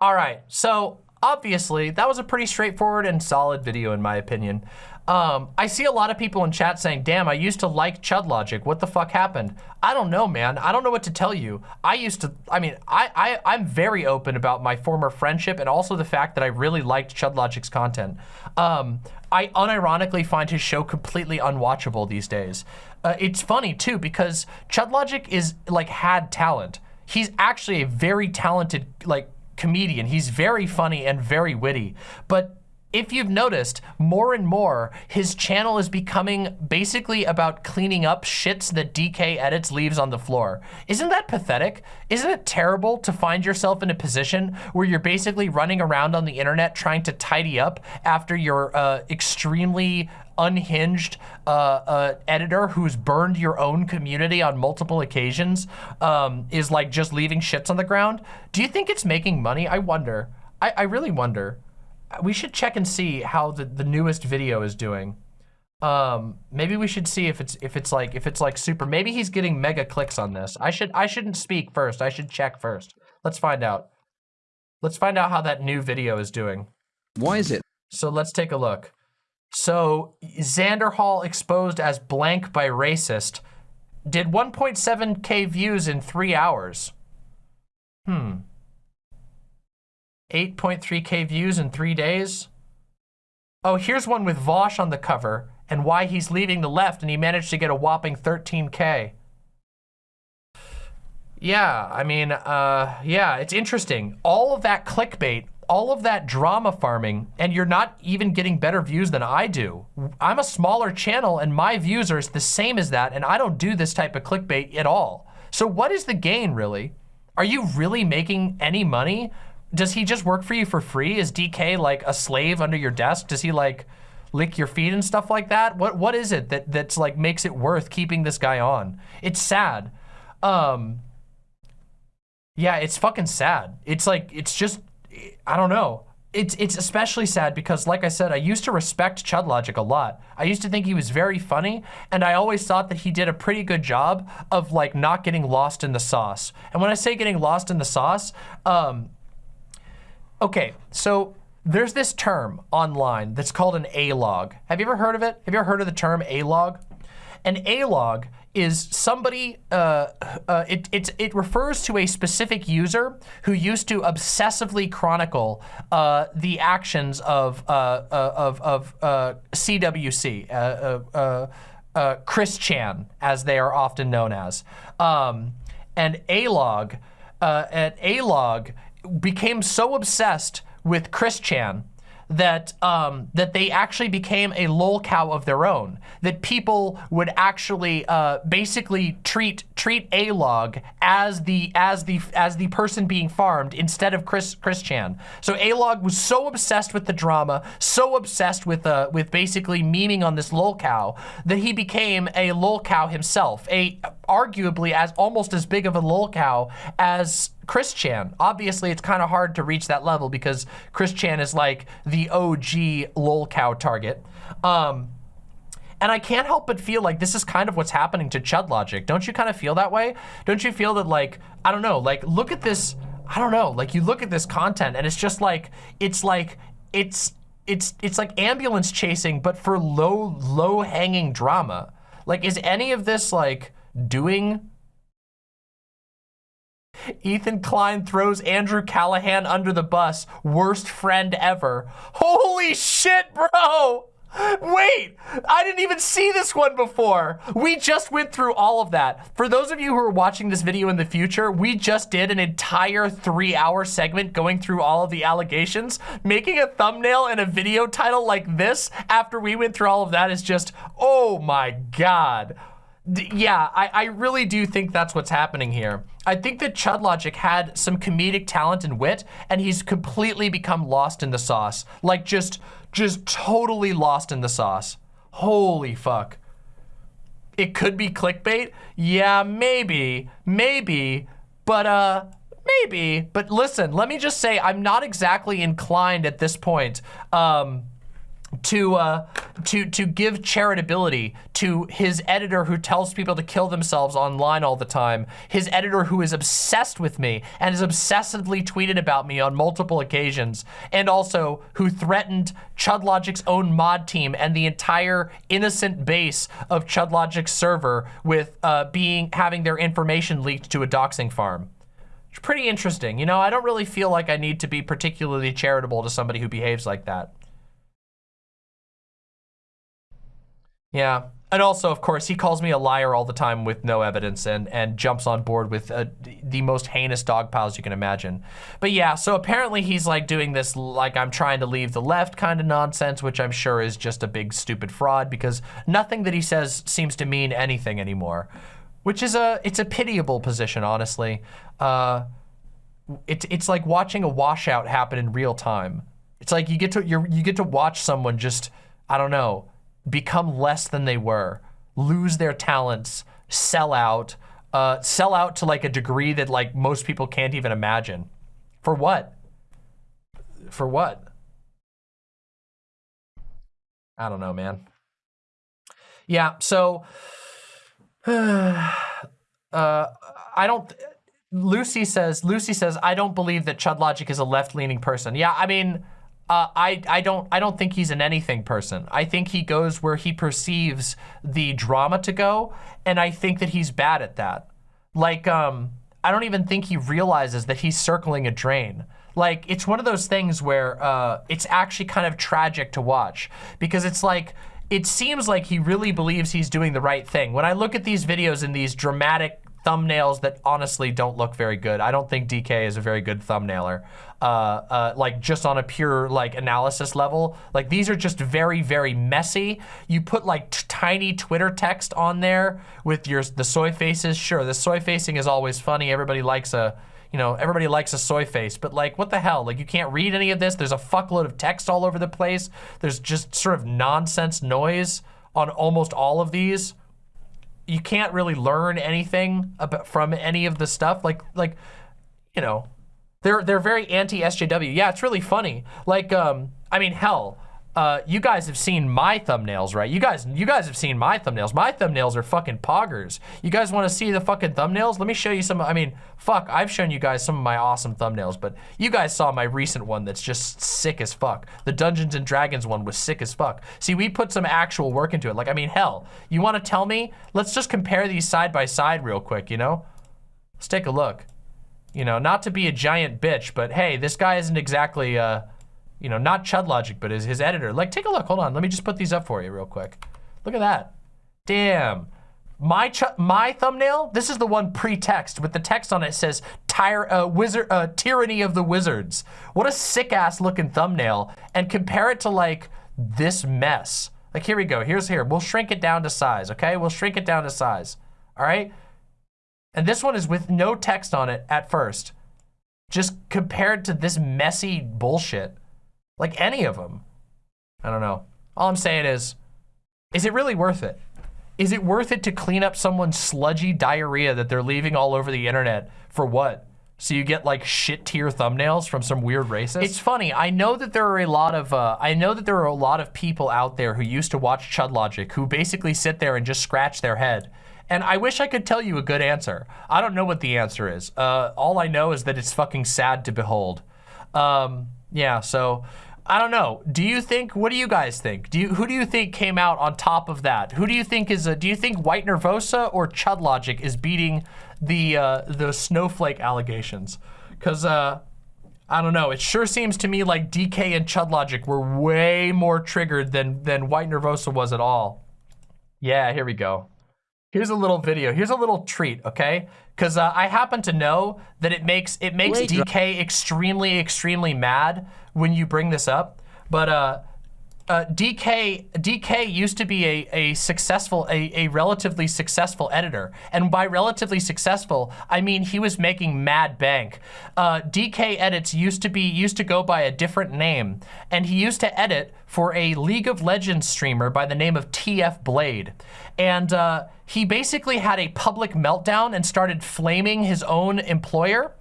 All right, so obviously, that was a pretty straightforward and solid video in my opinion. Um, I see a lot of people in chat saying, damn, I used to like Chud Logic. What the fuck happened? I don't know, man. I don't know what to tell you. I used to, I mean, I, I, I'm very open about my former friendship and also the fact that I really liked Chud Logic's content. Um, I unironically find his show completely unwatchable these days. Uh, it's funny too, because Chud Logic is like had talent. He's actually a very talented like comedian. He's very funny and very witty, but if you've noticed, more and more, his channel is becoming basically about cleaning up shits that DK edits leaves on the floor. Isn't that pathetic? Isn't it terrible to find yourself in a position where you're basically running around on the internet trying to tidy up after your uh, extremely unhinged uh, uh, editor who's burned your own community on multiple occasions um, is like just leaving shits on the ground? Do you think it's making money? I wonder. I, I really wonder we should check and see how the, the newest video is doing. Um, maybe we should see if it's if it's like if it's like super. Maybe he's getting mega clicks on this. I should I shouldn't speak first. I should check first. Let's find out. Let's find out how that new video is doing. Why is it? So let's take a look. So Xanderhall exposed as blank by racist did 1.7k views in three hours. Hmm. 8.3k views in three days. Oh, here's one with Vaush on the cover and why he's leaving the left and he managed to get a whopping 13k. Yeah, I mean, uh, yeah, it's interesting. All of that clickbait, all of that drama farming, and you're not even getting better views than I do. I'm a smaller channel and my views are the same as that and I don't do this type of clickbait at all. So what is the gain really? Are you really making any money does he just work for you for free? Is DK like a slave under your desk? Does he like lick your feet and stuff like that? What what is it that that's like makes it worth keeping this guy on? It's sad. Um Yeah, it's fucking sad. It's like it's just I don't know. It's it's especially sad because like I said, I used to respect Chud Logic a lot. I used to think he was very funny and I always thought that he did a pretty good job of like not getting lost in the sauce. And when I say getting lost in the sauce, um Okay, so there's this term online that's called an A-log. Have you ever heard of it? Have you ever heard of the term A-log? An A-log is somebody, uh, uh, it, it, it refers to a specific user who used to obsessively chronicle uh, the actions of, uh, uh, of, of CWC, uh, Chris Chan, as they are often known as. Um, and A-log, an A-log became so obsessed with Chris Chan that um, that they actually became a lolcow of their own. That people would actually uh, basically treat treat A-Log as the as the as the person being farmed instead of Chris Chris Chan. So A-Log was so obsessed with the drama, so obsessed with uh, with basically memeing on this lolcow that he became a lolcow himself. A arguably as almost as big of a lolcow as Chris Chan. Obviously, it's kind of hard to reach that level because Chris Chan is like the OG lolcow target. Um, and I can't help but feel like this is kind of what's happening to Chud Logic. Don't you kind of feel that way? Don't you feel that like, I don't know, like look at this, I don't know, like you look at this content and it's just like, it's like, it's, it's, it's like ambulance chasing, but for low, low hanging drama. Like, is any of this like doing Ethan Klein throws Andrew Callaghan under the bus. Worst friend ever. Holy shit, bro! Wait, I didn't even see this one before. We just went through all of that. For those of you who are watching this video in the future, we just did an entire three hour segment going through all of the allegations. Making a thumbnail and a video title like this after we went through all of that is just, oh my God yeah, I, I really do think that's what's happening here. I think that Chud Logic had some comedic talent and wit, and he's completely become lost in the sauce. Like, just, just totally lost in the sauce. Holy fuck. It could be clickbait? Yeah, maybe, maybe, but, uh, maybe. But listen, let me just say, I'm not exactly inclined at this point, um, to uh, to to give charitability to his editor who tells people to kill themselves online all the time, his editor who is obsessed with me and has obsessively tweeted about me on multiple occasions, and also who threatened ChudLogic's own mod team and the entire innocent base of ChudLogic's server with uh, being having their information leaked to a doxing farm. It's pretty interesting. You know, I don't really feel like I need to be particularly charitable to somebody who behaves like that. Yeah. And also, of course, he calls me a liar all the time with no evidence and, and jumps on board with uh, the most heinous dog piles you can imagine. But yeah, so apparently he's like doing this like I'm trying to leave the left kind of nonsense, which I'm sure is just a big stupid fraud because nothing that he says seems to mean anything anymore. Which is a, it's a pitiable position, honestly. Uh, it, it's like watching a washout happen in real time. It's like you get to, you you get to watch someone just, I don't know, become less than they were, lose their talents, sell out, uh, sell out to like a degree that like most people can't even imagine. For what? For what? I don't know, man. Yeah, so [SIGHS] uh, I don't Lucy says Lucy says I don't believe that Chud Logic is a left-leaning person. Yeah, I mean uh, I, I don't I don't think he's an anything person. I think he goes where he perceives the drama to go, and I think that he's bad at that. Like, um, I don't even think he realizes that he's circling a drain. Like, it's one of those things where uh, it's actually kind of tragic to watch because it's like, it seems like he really believes he's doing the right thing. When I look at these videos and these dramatic thumbnails that honestly don't look very good. I don't think DK is a very good thumbnailer. Uh, uh, like just on a pure like analysis level. Like these are just very, very messy. You put like tiny Twitter text on there with your the soy faces. Sure, the soy facing is always funny. Everybody likes a, you know, everybody likes a soy face, but like, what the hell? Like, you can't read any of this. There's a fuckload of text all over the place. There's just sort of nonsense noise on almost all of these you can't really learn anything about from any of the stuff. Like, like, you know, they're they're very anti SJW. Yeah, it's really funny. Like, um, I mean, hell, uh, you guys have seen my thumbnails, right? You guys, you guys have seen my thumbnails. My thumbnails are fucking poggers. You guys want to see the fucking thumbnails? Let me show you some. I mean, fuck, I've shown you guys some of my awesome thumbnails, but you guys saw my recent one that's just sick as fuck. The Dungeons and Dragons one was sick as fuck. See, we put some actual work into it. Like, I mean, hell, you want to tell me? Let's just compare these side by side real quick, you know? Let's take a look. You know, not to be a giant bitch, but hey, this guy isn't exactly, uh, you know, not Chud Logic, but his, his editor. Like, take a look. Hold on. Let me just put these up for you real quick. Look at that. Damn. My ch my thumbnail, this is the one pre-text with the text on it says Tire, uh, wizard, uh, Tyranny of the Wizards. What a sick-ass looking thumbnail. And compare it to like this mess. Like, here we go. Here's here. We'll shrink it down to size, okay? We'll shrink it down to size. All right? And this one is with no text on it at first. Just compared to this messy bullshit. Like any of them. I don't know. All I'm saying is, is it really worth it? Is it worth it to clean up someone's sludgy diarrhea that they're leaving all over the internet for what? So you get like shit tier thumbnails from some weird racist? It's funny. I know that there are a lot of uh, I know that there are a lot of people out there who used to watch Chud Logic who basically sit there and just scratch their head. And I wish I could tell you a good answer. I don't know what the answer is. Uh, all I know is that it's fucking sad to behold. Um, yeah, so I don't know. Do you think, what do you guys think? Do you, who do you think came out on top of that? Who do you think is, a, do you think White Nervosa or Chud Logic is beating the, uh, the snowflake allegations? Because, uh, I don't know. It sure seems to me like DK and Chud Logic were way more triggered than, than White Nervosa was at all. Yeah, here we go. Here's a little video. Here's a little treat, okay? Because uh, I happen to know that it makes it makes DK extremely, extremely mad when you bring this up. But uh, uh, DK DK used to be a, a successful, a, a relatively successful editor. And by relatively successful, I mean he was making mad bank. Uh, DK Edits used to be, used to go by a different name. And he used to edit for a League of Legends streamer by the name of TF Blade. And uh, he basically had a public meltdown and started flaming his own employer.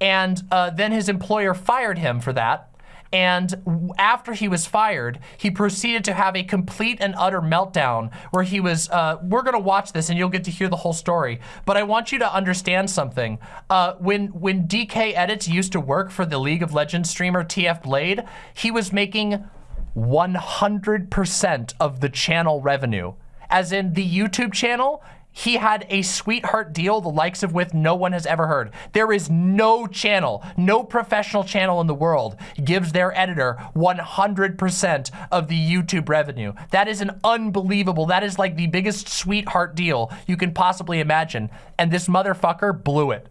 And uh, then his employer fired him for that. And after he was fired, he proceeded to have a complete and utter meltdown where he was, uh, we're going to watch this and you'll get to hear the whole story. But I want you to understand something. Uh, when, when DK Edits used to work for the League of Legends streamer TF Blade, he was making 100% of the channel revenue. As in the YouTube channel, he had a sweetheart deal the likes of with no one has ever heard. There is no channel, no professional channel in the world gives their editor 100% of the YouTube revenue. That is an unbelievable, that is like the biggest sweetheart deal you can possibly imagine. And this motherfucker blew it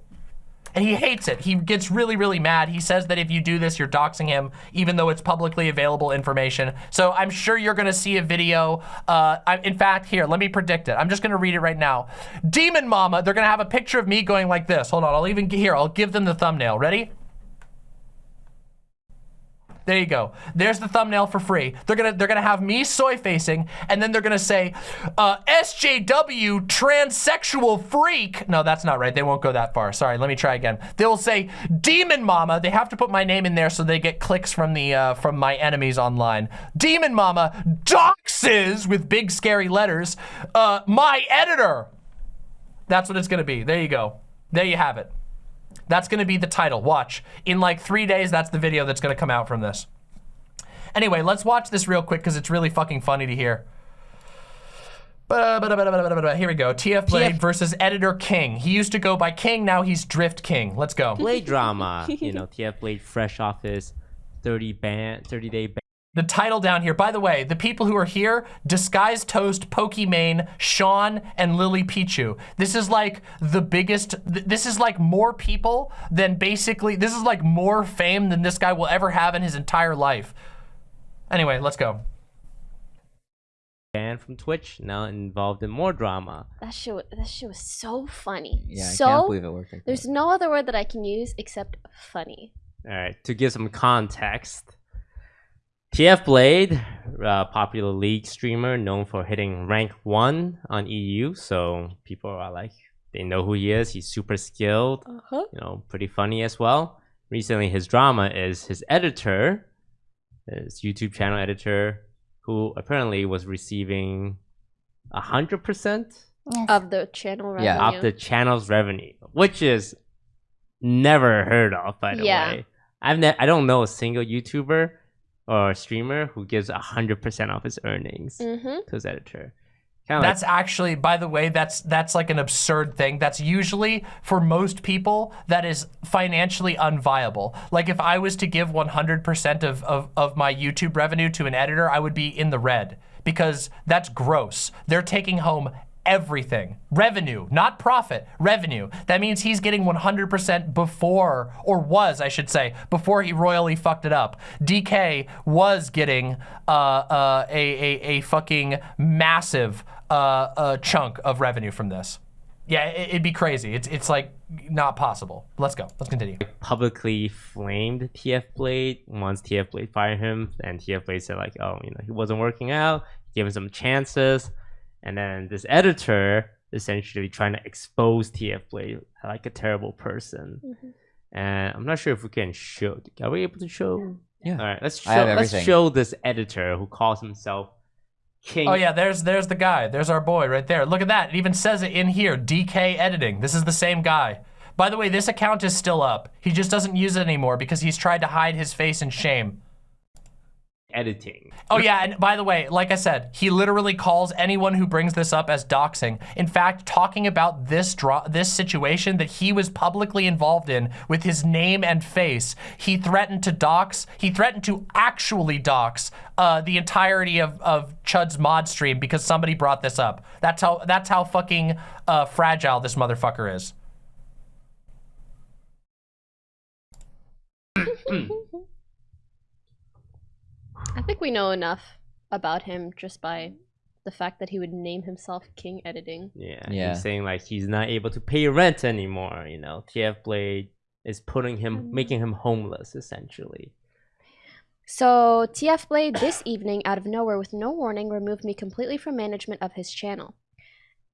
and he hates it. He gets really, really mad. He says that if you do this, you're doxing him, even though it's publicly available information. So I'm sure you're gonna see a video. Uh, I, in fact, here, let me predict it. I'm just gonna read it right now. Demon Mama, they're gonna have a picture of me going like this. Hold on, I'll even, here, I'll give them the thumbnail. Ready? There you go. There's the thumbnail for free. They're gonna they're gonna have me soy facing, and then they're gonna say, uh, SJW transsexual freak. No, that's not right. They won't go that far. Sorry. Let me try again. They will say Demon Mama. They have to put my name in there so they get clicks from the uh, from my enemies online. Demon Mama doxes with big scary letters. Uh, my editor. That's what it's gonna be. There you go. There you have it. That's gonna be the title, watch. In like three days, that's the video that's gonna come out from this. Anyway, let's watch this real quick because it's really fucking funny to hear. Here we go. TF Blade TF versus Editor King. He used to go by King, now he's Drift King. Let's go. Blade drama. You know, TF Blade fresh off his 30 ban 30 day ban. The title down here, by the way, the people who are here, Disguised Toast, Pokimane, Sean, and Lily Pichu. This is like the biggest, th- this is like more people than basically, this is like more fame than this guy will ever have in his entire life. Anyway, let's go. banned from Twitch, now involved in more drama. That shit, that shit was so funny. Yeah, so I can't believe it worked like there's that. no other word that I can use except funny. All right, to give some context, TF Blade, uh, popular league streamer known for hitting rank one on EU, so people are like, they know who he is. He's super skilled, Uh huh. you know, pretty funny as well. Recently, his drama is his editor, his YouTube channel editor, who apparently was receiving a hundred percent Of the channel revenue. Yeah, of the channel's revenue, which is never heard of, by the Yeah. way. I've ne- I don't know a single YouTuber or a streamer who gives hundred percent of his earnings Mm-hmm. to his editor. Kind of That's actually, by the way, that's that's like an absurd thing. That's usually for most people that is financially unviable. Like if I was to give 100% of, of, of my YouTube revenue to an editor, I would be in the red because that's gross. They're taking home everything. Revenue, not profit, revenue. That means he's getting 100% before, or was, I should say, before he royally fucked it up. DK was getting uh, uh, a, a, a fucking massive uh, uh, chunk of revenue from this. Yeah, it, it'd be crazy. It's, it's like not possible. Let's go. Let's continue. publicly flamed TF Blade once TF Blade fired him, and TF Blade said like, oh, you know, he wasn't working out, gave him some chances, and then this editor essentially trying to expose TF Blade like a terrible person. Mm-hmm. And I'm not sure if we can show. Are we able to show? Yeah. All right, let's show. Let's show this editor who calls himself King. Oh yeah, there's there's the guy. There's our boy right there. Look at that. It even says it in here. DK editing. This is the same guy. By the way, this account is still up. He just doesn't use it anymore because he's tried to hide his face in shame. Editing. Oh yeah, and by the way, like I said, he literally calls anyone who brings this up as doxing. In fact, talking about this draw this situation that he was publicly involved in with his name and face, he threatened to dox, he threatened to actually dox uh, the entirety of, of Chud's mod stream because somebody brought this up. That's how that's how fucking uh, fragile this motherfucker is. [LAUGHS] I think we know enough about him just by the fact that he would name himself King Editing. Yeah, Yeah. He's saying like he's not able to pay rent anymore. You know, TF Blade is putting him, Mm. making him homeless essentially. So TF Blade this evening, out of nowhere, with no warning, removed me completely from management of his channel.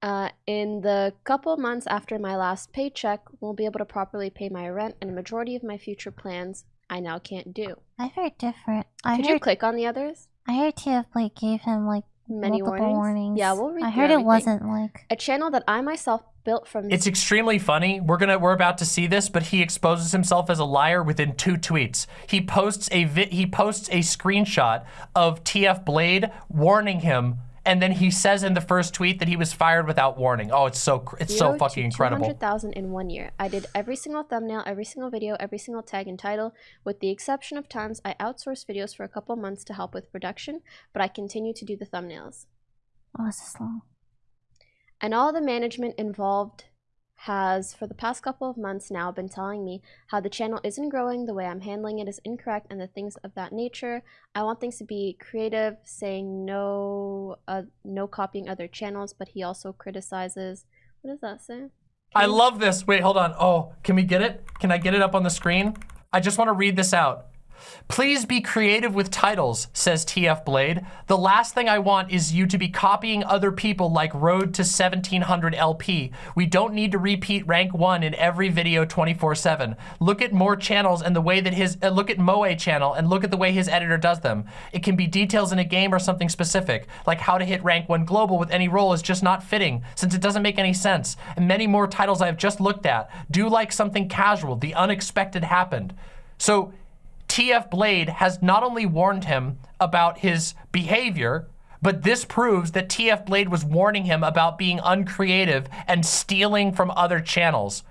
Uh, in the couple months after my last paycheck, won't be able to properly pay my rent and a majority of my future plans. I now can't do. I heard different. I Could you heard. click on the others? I heard TF Blade gave him like Many multiple warnings? warnings. Yeah, we'll read I through heard it wasn't like. A channel that I myself built from It's extremely funny. We're gonna we're about to see this, but he exposes himself as a liar within two tweets. He posts a vi- he posts a screenshot of TF Blade warning him, and then he says in the first tweet that he was fired without warning. Oh, it's so it's so Zero to fucking incredible. 200,000 in one year. I did every single thumbnail, every single video, every single tag and title, with the exception of times I outsourced videos for a couple months to help with production, but I continue to do the thumbnails. Oh, was this long? And all the management involved has, for the past couple of months now, been telling me how the channel isn't growing, the way I'm handling it is incorrect, and the things of that nature. I want things to be creative, saying no, uh, no copying other channels, but he also criticizes. What does that say? I love this. Wait, hold on. Oh, can we get it? Can I get it up on the screen? I just want to read this out. Please be creative with titles, says TF Blade. The last thing I want is you to be copying other people like Road to 1700 LP. We don't need to repeat rank 1 in every video 24/7. Look at more channels and the way that his uh, look at Moe channel and look at the way his editor does them. It can be details in a game or something specific, like how to hit rank 1 global with any role is just not fitting since it doesn't make any sense. And many more titles I have just looked at. Do like something casual. The unexpected happened. So TF Blade has not only warned him about his behavior, but this proves that TF Blade was warning him about being uncreative and stealing from other channels.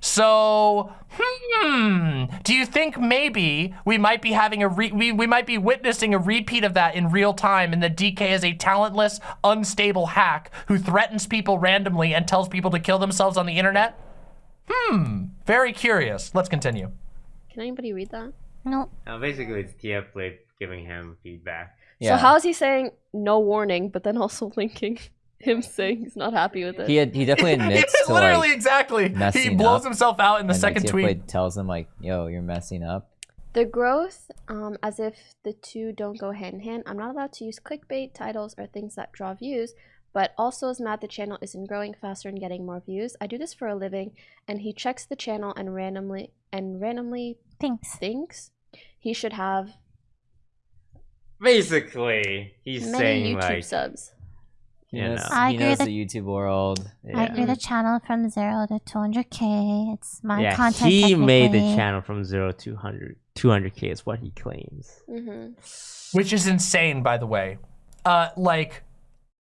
So, hmm, do you think maybe we might be having a re we, we might be witnessing a repeat of that in real time and that DK is a talentless, unstable hack who threatens people randomly and tells people to kill themselves on the internet? Hmm, very curious. Let's continue. Can anybody read that? No. Uh, basically, it's TF Blade giving him feedback. Yeah. So how is he saying no warning, but then also [LAUGHS] linking him saying he's not happy with it? He had, he definitely [LAUGHS] admits It's to literally like exactly. He blows up, himself out in the and, second like, tweet. Blade tells him like, "Yo, you're messing up." The growth, um, as if the two don't go hand in hand. I'm not allowed to use clickbait titles or things that draw views, but also is mad the channel isn't growing faster and getting more views. I do this for a living, and he checks the channel and randomly and randomly Thanks. thinks he should have Basically, he's many saying YouTube like, subs. He You knows, know. I he knows that- the YouTube world. I grew the channel from zero to 200k. It's my yeah, content. he made the channel from zero to 100, 200k is what he claims. hmm which is insane by the way uh like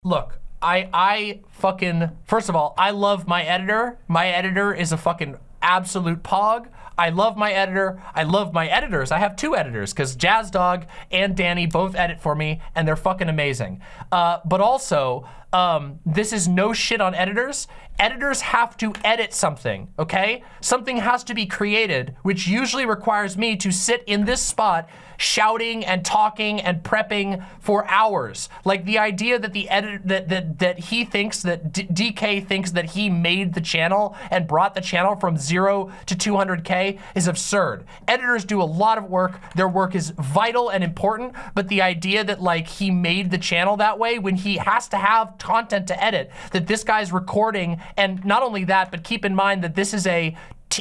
look i i fucking first of all i love my editor my editor is a fucking absolute pog i love my editor. I love my editors. I have two editors because jazz dog and danny both edit for me and they're fucking amazing. Uh but also um, this is no shit on editors. Editors have to edit something, okay? Something has to be created, which usually requires me to sit in this spot shouting and talking and prepping for hours. Like the idea that the edit that that that he thinks that D- DK thinks that he made the channel and brought the channel from 0 to 200k is absurd. Editors do a lot of work. Their work is vital and important, but the idea that like he made the channel that way when he has to have content to edit, that this guy's recording and not only that, but keep in mind that this is a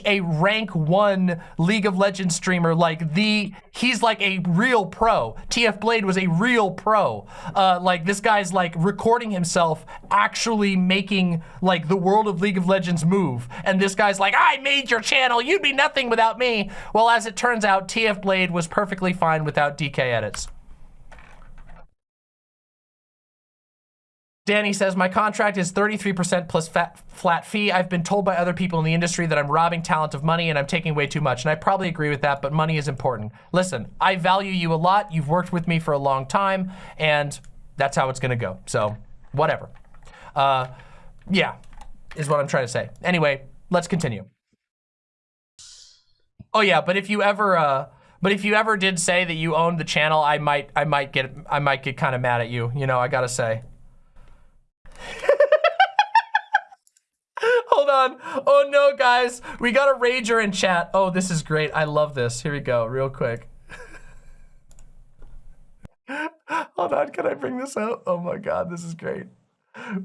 a rank one League of Legends streamer, like the, he's like a real pro. TF Blade was a real pro. Uh, like this guy's like recording himself actually making like the world of League of Legends move. And this guy's like, I made your channel, you'd be nothing without me. Well, as it turns out, TF Blade was perfectly fine without DK edits. Danny says, my contract is 33% plus fat, flat fee. I've been told by other people in the industry that I'm robbing talent of money and I'm taking way too much. And I probably agree with that, but money is important. Listen, I value you a lot. You've worked with me for a long time and that's how it's gonna go. So whatever. Uh, yeah, is what I'm trying to say. Anyway, let's continue. Oh yeah, but if you ever, uh, but if you ever did say that you owned the channel, I might, I might get, I might get kind of mad at you. You know, I gotta say. [LAUGHS] Hold on. Oh no, guys. We got a rager in chat. Oh, this is great. I love this. Here we go, real quick. [LAUGHS] Hold on, can I bring this out? Oh my god, this is great.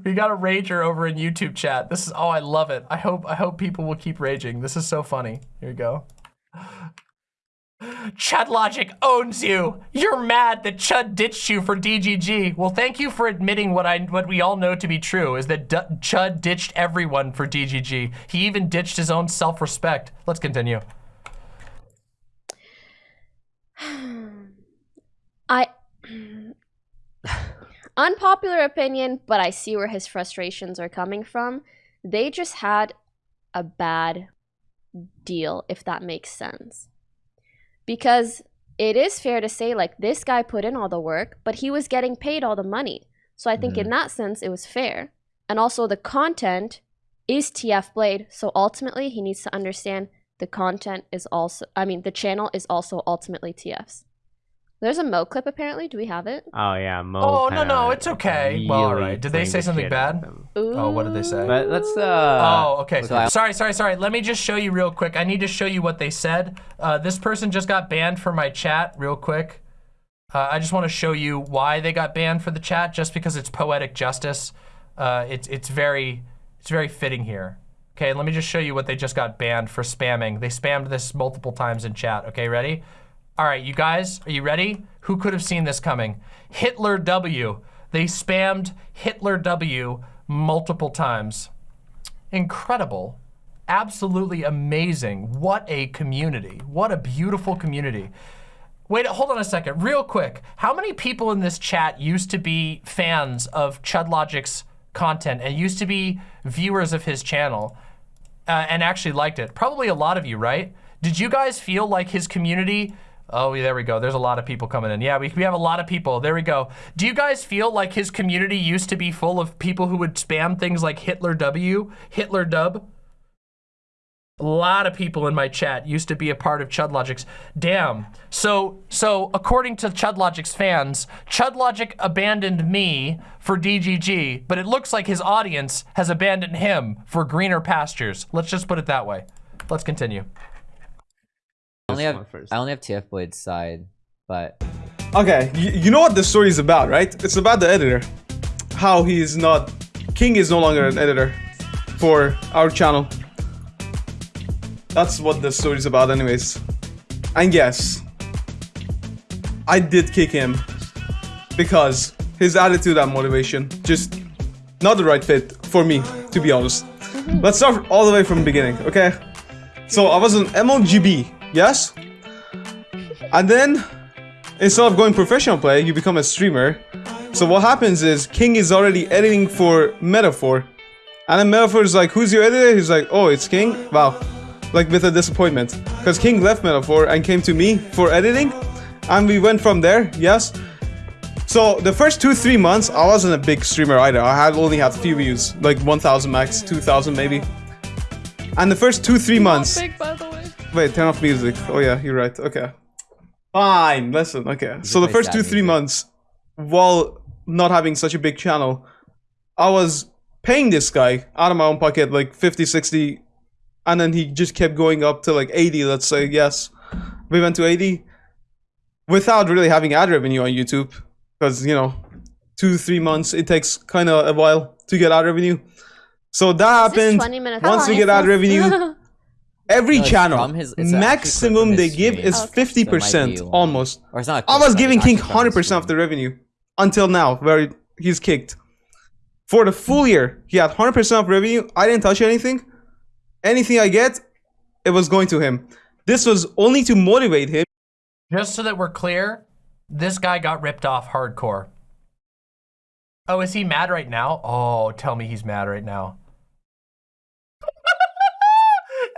We got a rager over in YouTube chat. This is oh, I love it. I hope I hope people will keep raging. This is so funny. Here we go. Chud Logic owns you. You're mad that Chud ditched you for DGG. Well, thank you for admitting what I what we all know to be true is that D Chud ditched everyone for DGG. He even ditched his own self-respect. Let's continue. [SIGHS] I [SIGHS] unpopular opinion, but I see where his frustrations are coming from. They just had a bad deal, if that makes sense. Because it is fair to say, like, this guy put in all the work, but he was getting paid all the money. So I think in mm-hmm. that sense, it was fair. And also, the content is TF Blade. So ultimately, he needs to understand the content is also, I mean, the channel is also ultimately TF's. There's a Mo clip apparently. Do we have it? Oh yeah, Mo. Oh, no, no, it's okay. Well, all really right. Did they say something shit out of bad? them. Oh, what did they say? But let's uh. Oh, okay. So sorry, sorry, sorry. Let me just show you real quick. I need to show you what they said. Uh, this person just got banned from my chat real quick. Uh, I just want to show you why they got banned for the chat, just because it's poetic justice. Uh, it's it's very it's very fitting here. Okay, let me just show you what they just got banned for spamming. They spammed this multiple times in chat. Okay, ready? All right, you guys, are you ready? Who could have seen this coming? Hitler W. They spammed Hitler W multiple times. Incredible. Absolutely amazing. What a community. What a beautiful community. Wait, hold on a second, real quick. How many people in this chat used to be fans of Chudlogic's content and used to be viewers of his channel uh, and actually liked it? Probably a lot of you, right? Did you guys feel like his community? Oh, yeah, there we go. There's a lot of people coming in. Yeah, we, we have a lot of people. There we go. Do you guys feel like his community used to be full of people who would spam things like Hitler W, Hitler Dub? A lot of people in my chat used to be a part of Chudlogic's. Damn. So, so according to Chudlogic's fans, Chudlogic abandoned me for DGG, but it looks like his audience has abandoned him for greener pastures. Let's just put it that way. Let's continue. I only This have one first. I only have TF Blade's side, but Okay, you, you know what the story is about, right? It's about the editor. How he is not. King is no longer an editor for our channel. That's what the story is about, anyways. And yes, I did kick him because his attitude and motivation just not the right fit for me, to be honest. Let's start all the way from the beginning, okay? So I was an MLGB, yes? And then instead of going professional play, you become a streamer. So what happens is King is already editing for Metaphor. And then Metaphor is like, who's your editor? He's like, oh, it's King? Wow. Like with a disappointment. Because King left Metaphor and came to me for editing. And we went from there, yes. So the first two, three months, I wasn't a big streamer either. I had only had few views, like 1,000 max, 2,000 maybe. And the first two, three months. Wait, turn off music. Oh yeah, you're right. Okay. Fine. Listen. Okay. So the first two, three music. months, while not having such a big channel, I was paying this guy out of my own pocket like 50, 60, and then he just kept going up to like 80. Let's say yes, we went to 80 without really having ad revenue on YouTube because you know, two, three months it takes kind of a while to get ad revenue. So that Is happened. 20 minutes Once we get ad revenue, [LAUGHS] every No, it's channel from his- it's maximum from they his give stream. is Okay. fifty So percent be long. almost. or it's not. a I clip, was giving King hundred percent of the revenue until now, where he's kicked. For the full year, he had hundred percent of revenue. I didn't touch anything. Anything I get, it was going to him. This was only to motivate him. Just so that we're clear, this guy got ripped off hardcore. Oh, is he mad right now? Oh, tell me he's mad right now.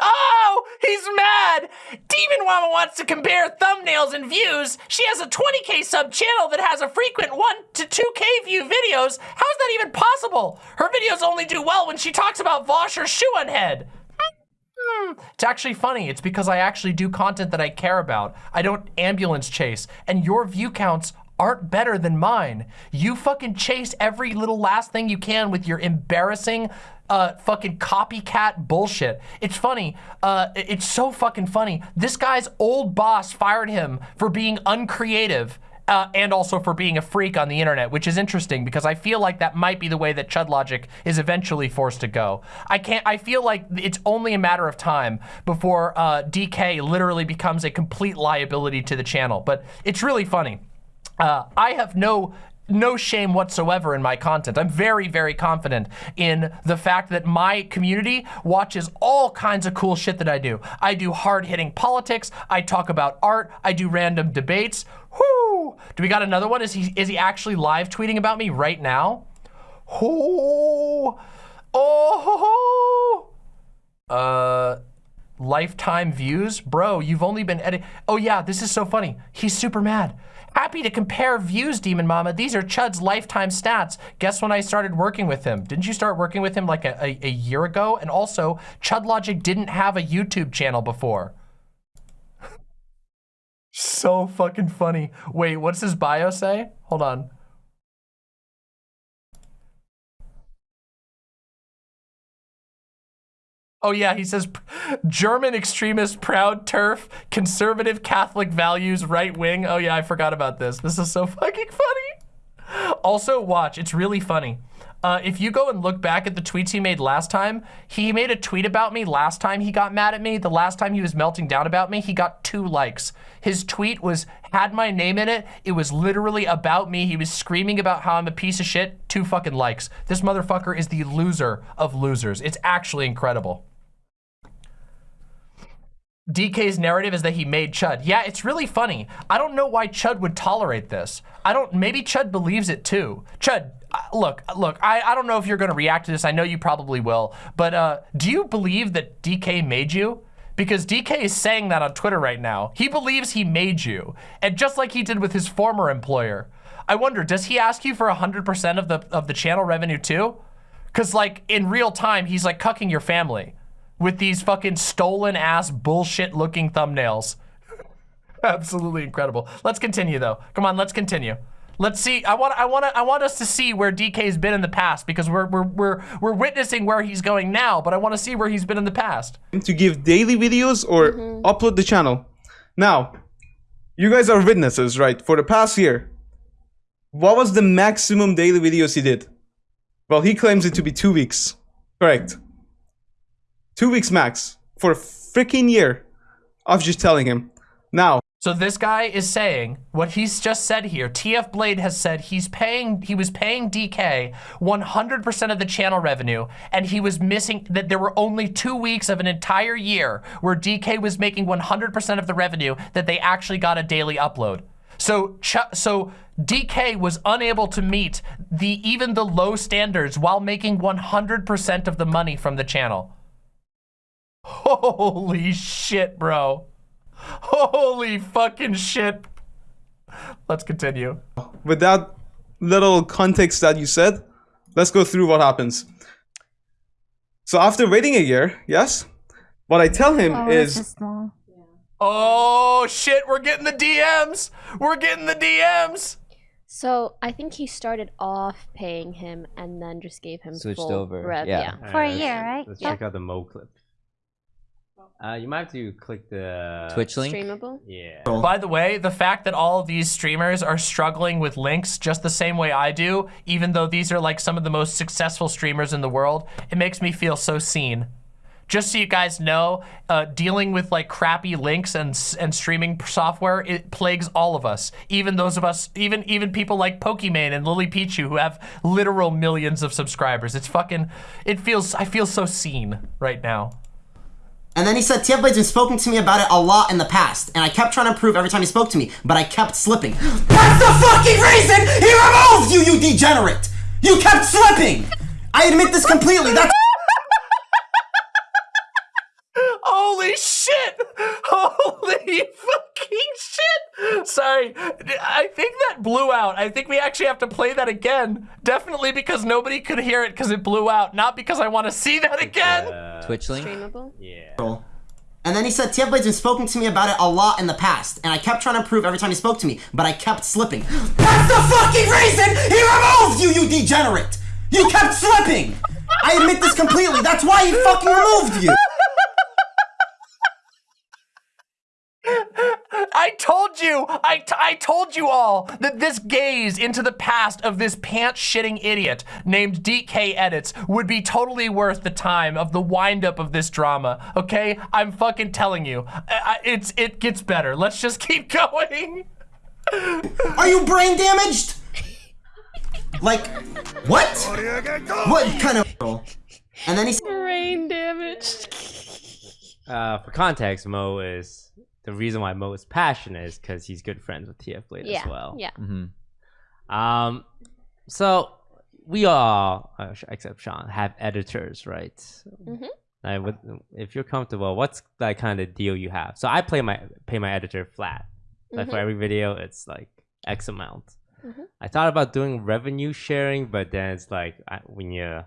oh, he's mad. Demon Mama wants to compare thumbnails and views. She has a 20k sub channel that has a frequent 1 to 2k view videos. How is that even possible? Her videos only do well when she talks about Vaush or Shoe on Head. Hmm. It's actually funny. It's because I actually do content that I care about. I don't ambulance chase. And your view counts aren't better than mine. You fucking chase every little last thing you can with your embarrassing uh, fucking copycat bullshit. It's funny. Uh, it's so fucking funny. This guy's old boss fired him for being uncreative uh, and also for being a freak on the internet, which is interesting because I feel like that might be the way that Chud Logic is eventually forced to go. I can't. I feel like it's only a matter of time before uh, DK literally becomes a complete liability to the channel. But it's really funny. Uh, I have no no shame whatsoever in my content. I'm very, very confident in the fact that my community watches all kinds of cool shit that I do. I do hard-hitting politics. I talk about art. I do random debates. Whoo! Do we got another one? Is he is he actually live tweeting about me right now? Oh, oh, uh, lifetime views, bro. You've only been edit. Oh yeah, this is so funny. He's super mad. Happy to compare views, Demon Mama. These are Chud's lifetime stats. Guess when I started working with him? Didn't you start working with him like a, a, a year ago? And also, Chud Logic didn't have a YouTube channel before. [LAUGHS] so fucking funny. Wait, what's his bio say? Hold on. Oh yeah, he says German extremist, proud TERF, conservative Catholic values, right wing. Oh yeah, I forgot about this. This is so fucking funny. Also, watch. It's really funny. Uh, if you go and look back at the tweets he made last time, he made a tweet about me last time he got mad at me. The last time he was melting down about me, he got two likes. His tweet was, had my name in it. It was literally about me. He was screaming about how I'm a piece of shit. Two fucking likes. This motherfucker is the loser of losers. It's actually incredible. DK's narrative is that he made Chud. Yeah, it's really funny. I don't know why Chud would tolerate this. I don't, maybe Chud believes it too. Chud, uh, look, look, I, I don't know if you're gonna react to this. I know you probably will, but uh, do you believe that DK made you? Because DK is saying that on Twitter right now. He believes he made you. And just like he did with his former employer. I wonder, does he ask you for 100% of the, of the channel revenue too? Cause like in real time, he's like cucking your family with these fucking stolen ass bullshit looking thumbnails. [LAUGHS] Absolutely incredible. Let's continue though. Come on, let's continue. Let's see. I want. I want. I want us to see where DK's been in the past because we're we're we're we're witnessing where he's going now. But I want to see where he's been in the past. to give daily videos or mm-hmm. upload the channel. Now, you guys are witnesses, right? For the past year, what was the maximum daily videos he did? Well, he claims it to be two weeks. Correct. Two weeks max for a freaking year I was just telling him. Now, So this guy is saying what he's just said here. TF Blade has said he's paying, he was paying DK 100% of the channel revenue, and he was missing that there were only two weeks of an entire year where DK was making 100% of the revenue that they actually got a daily upload. So, so DK was unable to meet the even the low standards while making 100% of the money from the channel. [LAUGHS] Holy shit, bro. Holy fucking shit. Let's continue. with that little context that you said, let's go through what happens. So after waiting a year, yes, what I tell him Oh, is. Oh shit, we're getting the DMs. We're getting the DMs. So I think he started off paying him and then just gave him Switched full over, rev. yeah. yeah. For a year, right? Let's Yeah. check out the Mo clip. Uh, you might have to click the Twitch link. Streamable. Yeah. By the way, the fact that all of these streamers are struggling with links just the same way I do, even though these are like some of the most successful streamers in the world, it makes me feel so seen. Just so you guys know, uh, dealing with like crappy links and and streaming software, it plagues all of us. Even those of us, even even people like Pokimane and Lily Pichu who have literal millions of subscribers. It's fucking, it feels, I feel so seen right now. And then he said, TF Blade's been spoken to me about it a lot in the past, and I kept trying to improve every time he spoke to me, but I kept slipping. That's the fucking reason he removed you, you degenerate! You kept slipping! I admit this completely, that's Holy shit! Holy fucking shit! Sorry, I think that blew out. I think we actually have to play that again. Definitely because nobody could hear it because it blew out, not because I want to see that again. Uh, Twitch link. Streamable. Yeah. And then he said, TF Blade's been spoken to me about it a lot in the past, and I kept trying to improve every time he spoke to me, but I kept slipping. [GASPS] That's the fucking reason he removed you, you degenerate! You kept slipping! I admit this completely, that's why he fucking removed you! I I told you, I, t- I told you all that this gaze into the past of this pants shitting idiot named DK Edits would be totally worth the time of the wind up of this drama. Okay, I'm fucking telling you, I, I- it's it gets better. Let's just [LAUGHS] keep going. Are you brain damaged? Like, what? What kind of? [LAUGHS] And then he Brain damaged. Uh, for context, Mo is the reason why Mo is passionate is because he's good friends with TF Blade Yeah. as well. Yeah. Mm-hmm. Um, so we all, uh, except Sean, have editors, right? Mhm. Like, with, if you're comfortable, what's that kind of deal you have? So I play my pay my editor flat. Like for Mhm. every video, it's like X amount. Mhm. I thought about doing revenue sharing, but then it's like I, when you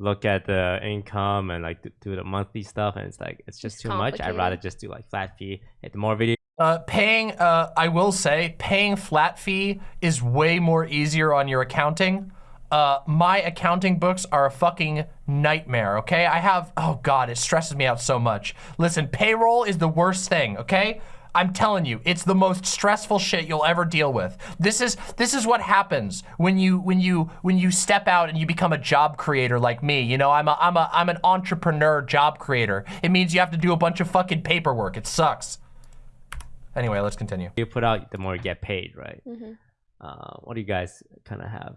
look at the income and like do, do the monthly stuff, and it's like it's just It's too much. I'd rather just do like flat fee. Hit more video. Uh, paying, uh, I will say, paying flat fee is way more easier on your accounting. Uh, my accounting books are a fucking nightmare, okay? I have, oh God, it stresses me out so much. Listen, payroll is the worst thing, okay? I'm telling you, it's the most stressful shit you'll ever deal with. This is this is what happens when you when you when you step out and you become a job creator like me. You know, I'm a I'm a I'm an entrepreneur job creator. It means you have to do a bunch of fucking paperwork. It sucks. Anyway, let's continue. You put out, the more you get paid, right? Mhm. Uh, what do you guys kind of have?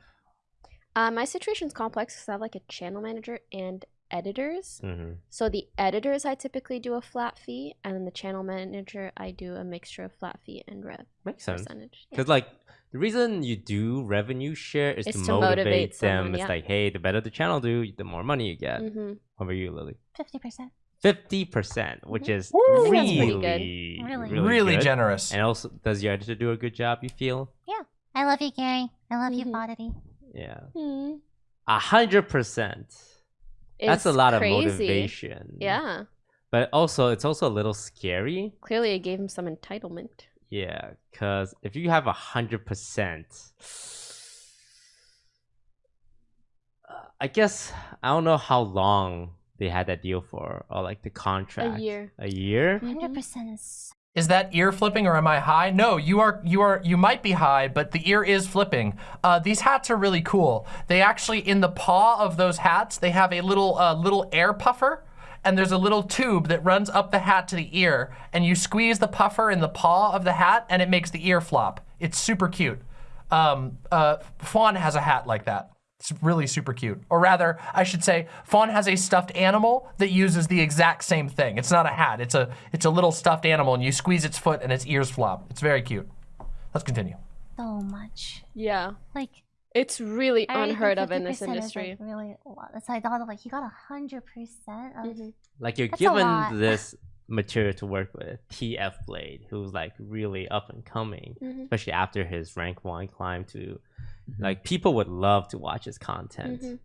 Uh, my situation's complex because I have like a channel manager and editors. Mm-hmm. So the editors, I typically do a flat fee, and then the channel manager, I do a mixture of flat fee and rev Makes sense. percentage. Yeah. Because like the reason you do revenue share is It's to, to motivate, motivate them. someone, It's like, hey, the better the channel do, the more money you get. Mhm. How about you, Lily? Fifty percent. Fifty percent, which is Mm-hmm. I think that's really, pretty good. Really. really, Really good. generous. And also, does your editor do a good job? You feel? Yeah. I love you, Gary. I love you, Mhm. Bodity. Yeah, Hmm. a hundred percent. That's a lot crazy. of motivation. Yeah. but also it's also a little scary. Clearly, I gave him some entitlement. Yeah, because if you have a hundred percent, uh, I guess I don't know how long they had that deal for, or like the contract. A year. A year. Mm-hmm. Hundred percent is Is that ear flipping or am I high? No, you are you are you might be high, but the ear is flipping. Uh, these hats are really cool. They actually in the paw of those hats, they have a little uh, little air puffer. And there's a little tube that runs up the hat to the ear, and you squeeze the puffer in the paw of the hat, and it makes the ear flop. It's super cute. Um, uh, Fawn has a hat like that. It's really super cute. Or rather, I should say, Fawn has a stuffed animal that uses the exact same thing. It's not a hat. It's a it's a little stuffed animal, and you squeeze its foot, and its ears flop. It's very cute. Let's continue. so much. Yeah. Like It's really I unheard of in this 50% is, industry. Like, really a lot. So I thought of like he got a hundred percent of Mhm. Like you're That's given this material to work with, TF Blade, who's like really up and coming, Mhm. especially after his rank one climb to Mm-hmm. like people would love to watch his content. Mhm.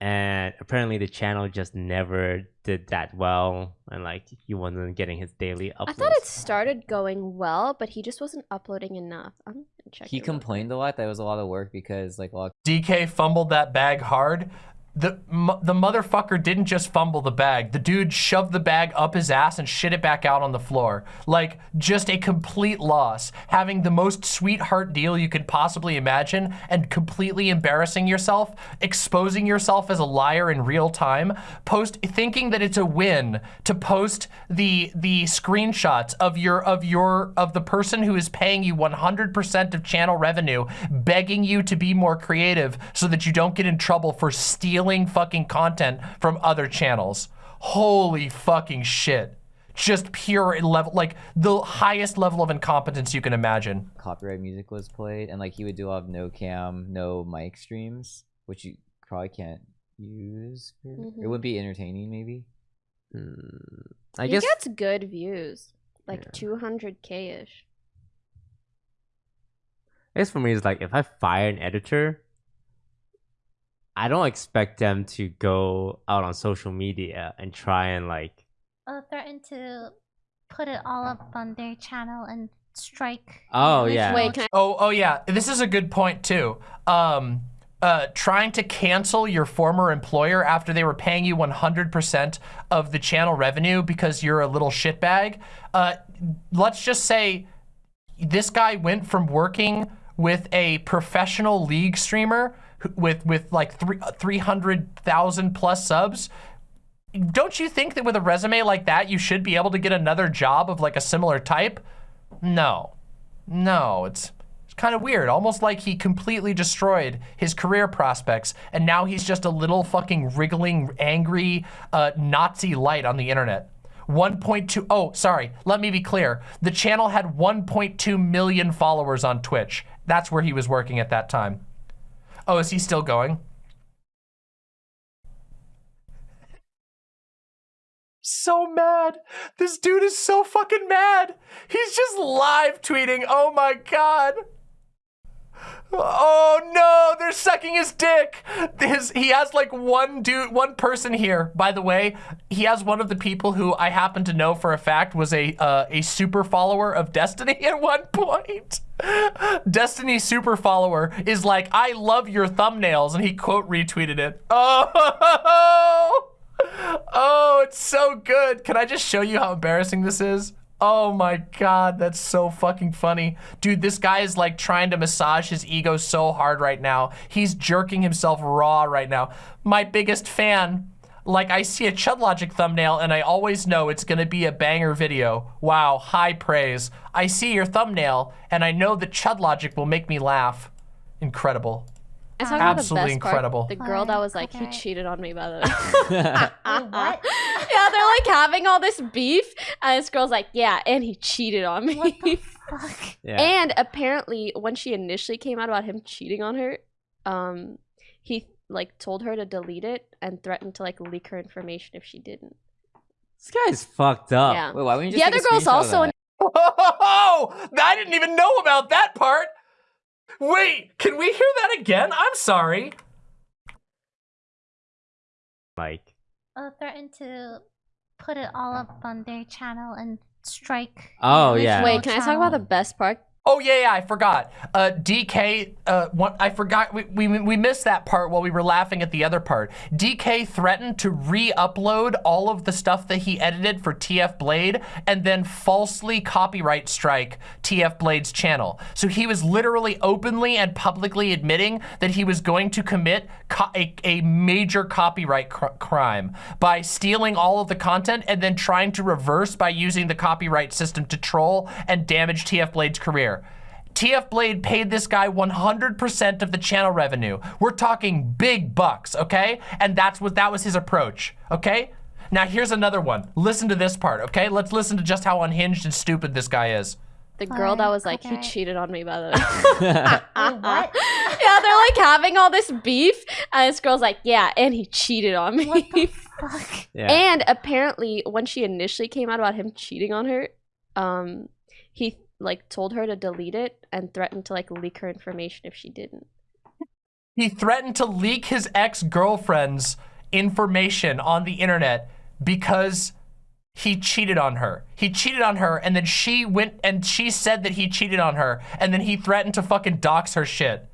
And apparently the channel just never did that well and like he wasn't getting his daily uploads. I thought it started going well, but he just wasn't uploading enough. I'm gonna check. He it real complained a lot that it was a lot of work because like a lot DK fumbled that bag hard. The the motherfucker didn't just fumble the bag. The dude shoved the bag up his ass and shit it back out on the floor. Like just a complete loss. Having the most sweetheart deal you could possibly imagine and completely embarrassing yourself, exposing yourself as a liar in real time, post thinking that it's a win to post the the screenshots of your of your of the person who is paying you 100% of channel revenue begging you to be more creative so that you don't get in trouble for stealing fucking content from other channels. Holy fucking shit. Just pure level like the highest level of incompetence you can imagine. copyright music was played, and like he would do a lot of no cam, no mic streams, which you probably can't use. For, It Mhm. wouldn't be entertaining, maybe. Mm, I he guess gets good views, like Yeah. 200k ish. I guess for me it's like if I fire an editor, I don't expect them to go out on social media and try and like uh, threatened to put it all up on their channel and strike. Oh, yeah. Wait, can Oh, oh yeah. This is a good point too. Um, uh, trying to cancel your former employer after they were paying you 100% of the channel revenue because you're a little shitbag. Uh, let's just say this guy went from working with a professional league streamer who- with with like three, 300,000 plus subs. Don't you think that with a resume like that, you should be able to get another job of like a similar type? No. No, it's, it's kind of weird. Almost like he completely destroyed his career prospects and now he's just a little fucking wriggling, angry uh, Nazi light on the internet. 1.2, oh, sorry, let me be clear. The channel had 1.2 million followers on Twitch. That's where he was working at that time. Oh, is he still going? so mad. This dude is so fucking mad. He's just live tweeting. Oh my god. Oh no, they're sucking his dick. His, he has like one dude, one person here. By the way, he has one of the people who I happen to know for a fact was a uh, a super follower of Destiny [LAUGHS] at one point. Destiny super follower is like, I love your thumbnails, and he quote retweeted it. [LAUGHS] Oh, oh, it's so good. Can I just show you how embarrassing this is? Oh my god, that's so fucking funny. Dude, this guy is like trying to massage his ego so hard right now. He's jerking himself raw right now. My biggest fan. Like I see a Chud Logic thumbnail and I always know it's gonna be a banger video. Wow, high praise. I see your thumbnail and I know that Chud Logic will make me laugh. Incredible. I talk about the Absolutely best part, incredible. The girl that was like, he cheated on me, by the [LAUGHS] way. what? [LAUGHS] yeah, they're like having all this beef, and this girl's like, yeah, and he cheated on me. What the [LAUGHS] fuck? Yeah. And apparently, when she initially came out about him cheating on her, um, he like told her to delete it and threatened to like leak her information if she didn't. This guy's fucked up. Yeah. Wait, why wouldn't you The other girl's screenshot of also that? Oh, I didn't even know about that part. Wait, can we hear that again? I'm sorry. Like, Uh, threatened to put it all up on their channel and strike. Oh, yeah. Wait, can I talk about the best part? Oh yeah, yeah, I forgot. Uh, DK, uh, one, I forgot. We, we we missed that part while we were laughing at the other part. DK threatened to re-upload all of the stuff that he edited for TF Blade and then falsely copyright strike TF Blade's channel. So he was literally openly and publicly admitting that he was going to commit co- a, a major copyright cr- crime by stealing all of the content and then trying to reverse by using the copyright system to troll and damage TF Blade's career. TF Blade paid this guy 100% of the channel revenue. We're talking big bucks, okay? And that's what that was his approach, okay? Now here's another one. Listen to this part, okay? Let's listen to just how unhinged and stupid this guy is. The girl that was like, he cheated on me, by the [LAUGHS] way. Wait, what? [LAUGHS] yeah, they're like having all this beef, and this girl's like, yeah, and he cheated on me. What the [LAUGHS] fuck? yeah. And apparently, when she initially came out about him cheating on her, um, he like told her to delete it and threatened to like leak her information if she didn't. He threatened to leak his ex-girlfriend's information on the internet because he cheated on her. He cheated on her and then she went and she said that he cheated on her and then he threatened to fucking dox her shit.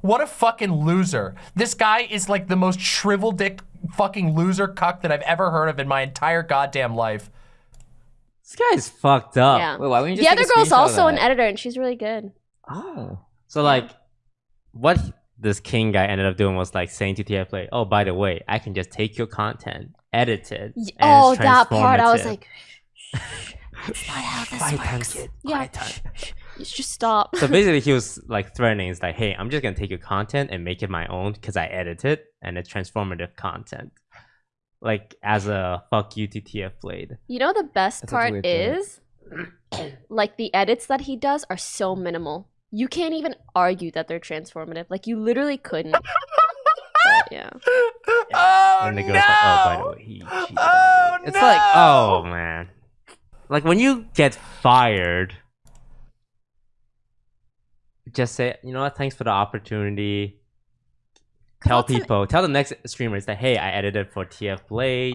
What a fucking loser. This guy is like the most shrivel dick fucking loser cuck that I've ever heard of in my entire goddamn life. This guy's fucked up. yeah. Wait, why wouldn't you the other girl's also an editor, and she's really good. Oh. So like, what this king guy ended up doing was like saying to TF Blade, "Oh, by the way, I can just take your content, edit it." Oh, that part! I was like, That's not how this Quiet time, kid. yeah, shh, shh, you just stop. So [LAUGHS] basically, he was like threatening. It's like, "Hey, I'm just gonna take your content and make it my own because I edit it, and it's transformative content." Like as a fuck you to TF Blade. You know the best That's part is, [CLEARS THROAT] like the edits that he does are so minimal. You can't even argue that they're transformative. Like you literally couldn't. [LAUGHS] But, yeah. Oh and the no! like, "Oh, by the way, he cheated Oh. It's no! like, oh man, like when you get fired, just say, you know what? Thanks for the opportunity. Tell What's an- people, tell the next streamers that hey, I edited for TF Blade.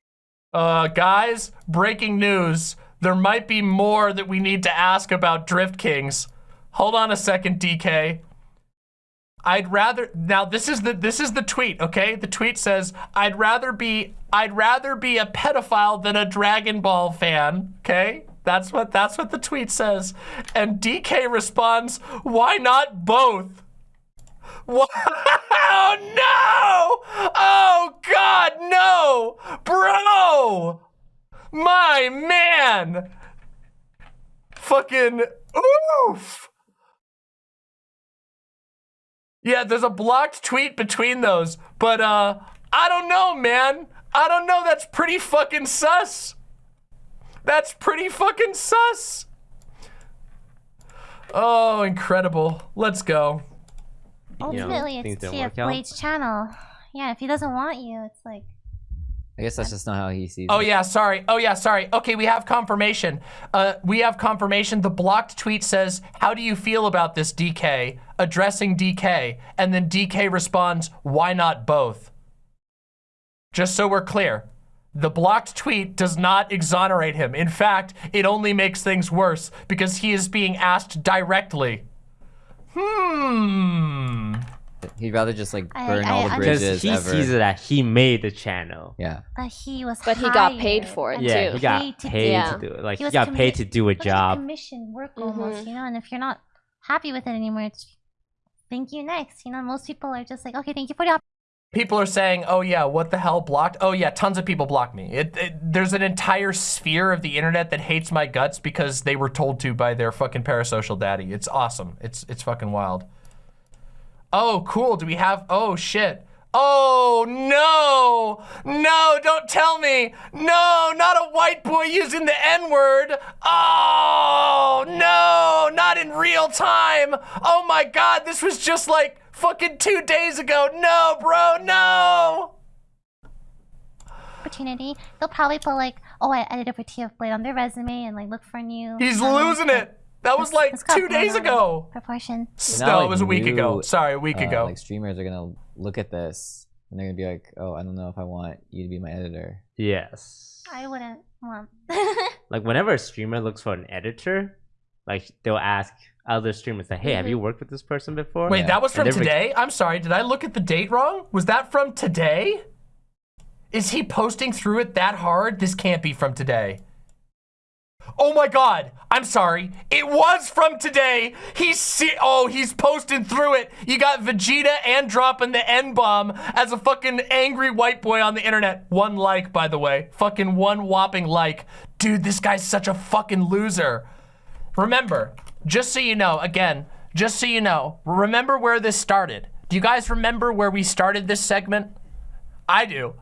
Uh, guys, breaking news. There might be more that we need to ask about Drift Kings. Hold on a second, DK. I'd rather now this is the this is the tweet, okay? The tweet says, I'd rather be I'd rather be a pedophile than a Dragon Ball fan, okay? That's what that's what the tweet says. And DK responds, why not both? [LAUGHS] Oh no! Oh god, no! Bro! My man! Fucking oof! Yeah, there's a blocked tweet between those, but uh, I don't know, man. I don't know. That's pretty fucking sus. That's pretty fucking sus. Oh, incredible. Let's go. You know, Ultimately, it's don't TF. Blade's channel. Yeah, if he doesn't want you, it's like I guess that's just not how he sees Oh it. yeah, sorry. Oh yeah, sorry. Okay, we have confirmation. Uh, we have confirmation. The blocked tweet says, "How do you feel about this, DK?" Addressing DK, and then DK responds, "Why not both?" Just so we're clear, the blocked tweet does not exonerate him. In fact, it only makes things worse because he is being asked directly. Hmm. He'd rather just like burn I all the Because bridges he ever. sees that he made the channel. Yeah. uh, he was. But he got paid for it, and Yeah, too. he got paid to paid Yeah. to do it. Like He he, got paid to do a It was like job. commission work Mhm. almost, you know. And if you're not happy with it anymore, it's thank you next. You know, most people are just like, okay, thank you for the opportunity. People are saying, "Oh yeah, what the hell blocked?" Oh yeah, tons of people blocked me. It, it, there's an entire sphere of the internet that hates my guts because they were told to by their fucking parasocial daddy. It's awesome. It's it's fucking wild. Oh, cool. Do we have? Oh shit. Oh no, no! Don't tell me. No, not a white boy using the N word. Oh no, not in real time. Oh my god, this was just like fucking two days ago. No, bro, no. opportunity, they'll probably put like, oh, I edited for TF Blade on their resume and like look for new. He's um, losing it. That was like two days ago. Proportion. Now, No, like, it was a week ago. Sorry, a week uh, ago. Like streamers are gonna look at this and they're gonna be like, "Oh, I don't know if I want you to be my editor." Yes. I wouldn't want. [LAUGHS] Like whenever a streamer looks for an editor, like they'll ask other streamers like, "Hey, have mm-hmm. you worked with this person before?" Wait, Yeah. that was from they're re- today? I'm sorry, did I look at the date wrong? Was that from today? Is he posting through it that hard? This can't be from today. Oh my god, I'm sorry. It was from today. He's see oh, he's posting through it. You got Vegeta and dropping the N-bomb as a fucking angry white boy on the internet. One like, by the way. Fucking one whopping like. Dude, this guy's such a fucking loser. Remember, just so you know, again, just so you know, remember where this started. Do you guys remember where we started this segment? I do.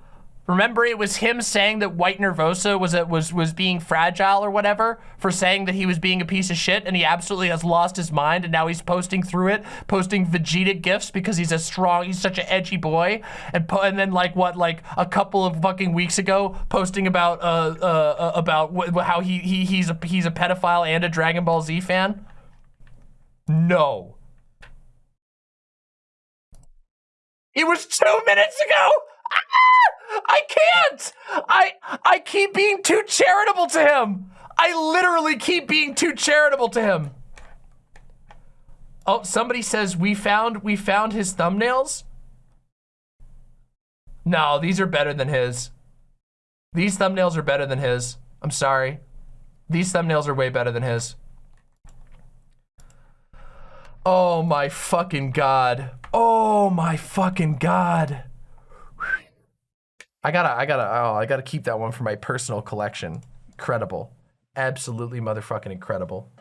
Remember it was him saying that White Nervosa was a, was was being fragile or whatever for saying that he was being a piece of shit and he absolutely has lost his mind and now he's posting through it, posting Vegeta gifts because he's a strong, he's such an edgy boy and and then like what like a couple of fucking weeks ago posting about uh uh, uh about how he he he's a he's a pedophile and a Dragon Ball Z fan. No. It was two minutes ago. Ah! I can't. I I keep being too charitable to him. I literally keep being too charitable to him. Oh, somebody says we found we found his thumbnails. No, these are better than his. These thumbnails are better than his. I'm sorry. These thumbnails are way better than his. Oh my fucking god. Oh my fucking god. I gotta, I gotta, oh, I gotta keep that one for my personal collection. Incredible. Absolutely motherfucking incredible.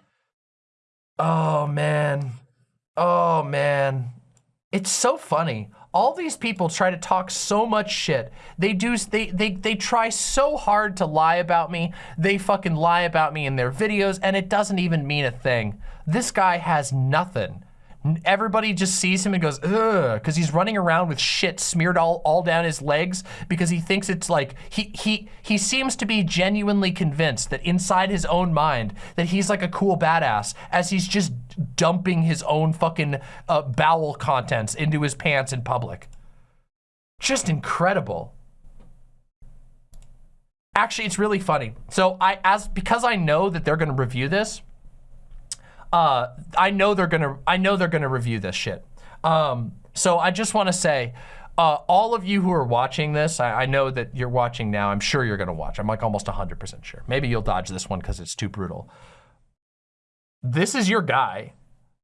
Oh man. Oh man. It's so funny. All these people try to talk so much shit. They do, they, they, they try so hard to lie about me. They fucking lie about me in their videos and it doesn't even mean a thing. This guy has nothing. Everybody just sees him and goes, ugh, because he's running around with shit smeared all, all down his legs because he thinks it's like, he, he, he seems to be genuinely convinced that inside his own mind that he's like a cool badass as he's just dumping his own fucking uh, bowel contents into his pants in public. Just incredible. Actually, it's really funny. So I, as, because I know that they're gonna review this, uh, I know they're gonna I know they're gonna review this shit. Um, so I just want to say, uh, all of you who are watching this, I, I know that you're watching now. I'm sure you're to watch. I'm like almost 100% sure. Maybe you'll dodge this one because it's too brutal. This is your guy.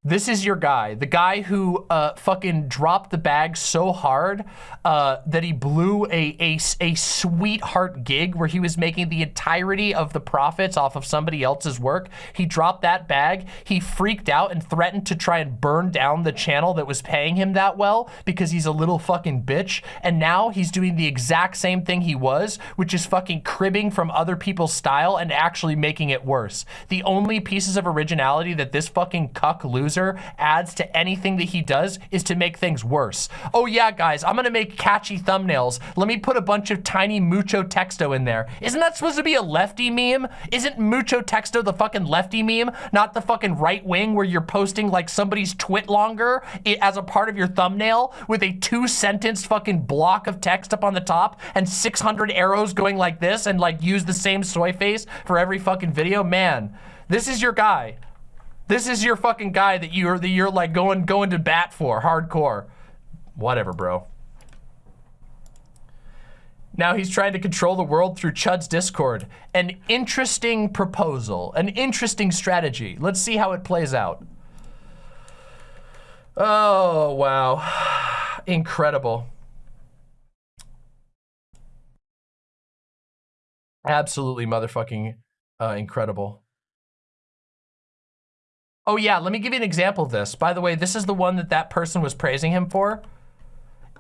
This is your guy, the guy who uh, fucking dropped the bag so hard uh, that he blew a, a, a sweetheart gig where he was making the entirety of the profits off of somebody else's work. He dropped that bag. He freaked out and threatened to try and burn down the channel that was paying him that well because he's a little fucking bitch. And now he's doing the exact same thing he was, which is fucking cribbing from other people's style and actually making it worse. The only pieces of originality that this fucking cuck loser adds to anything that he does is to make things worse. Oh yeah, guys, I'm gonna make catchy thumbnails. Let me put a bunch of tiny mucho texto in there. Isn't that supposed to be a lefty meme? Isn't mucho texto the fucking lefty meme? Not the fucking right wing where you're posting like somebody's TwitLonger as a part of your thumbnail with a two sentence fucking block of text up on the top and 600 arrows going like this and like use the same soy face for every fucking video. Man, this is your guy. This is your fucking guy that you're that you're like going going to bat for, hardcore. Whatever, bro. Now he's trying to control the world through Chud's Discord. An interesting proposal, an interesting strategy. Let's see how it plays out. Oh, wow. [SIGHS] Incredible. Absolutely motherfucking uh, incredible. Oh yeah, let me give you an example of this. By the way, this is the one that that person was praising him for.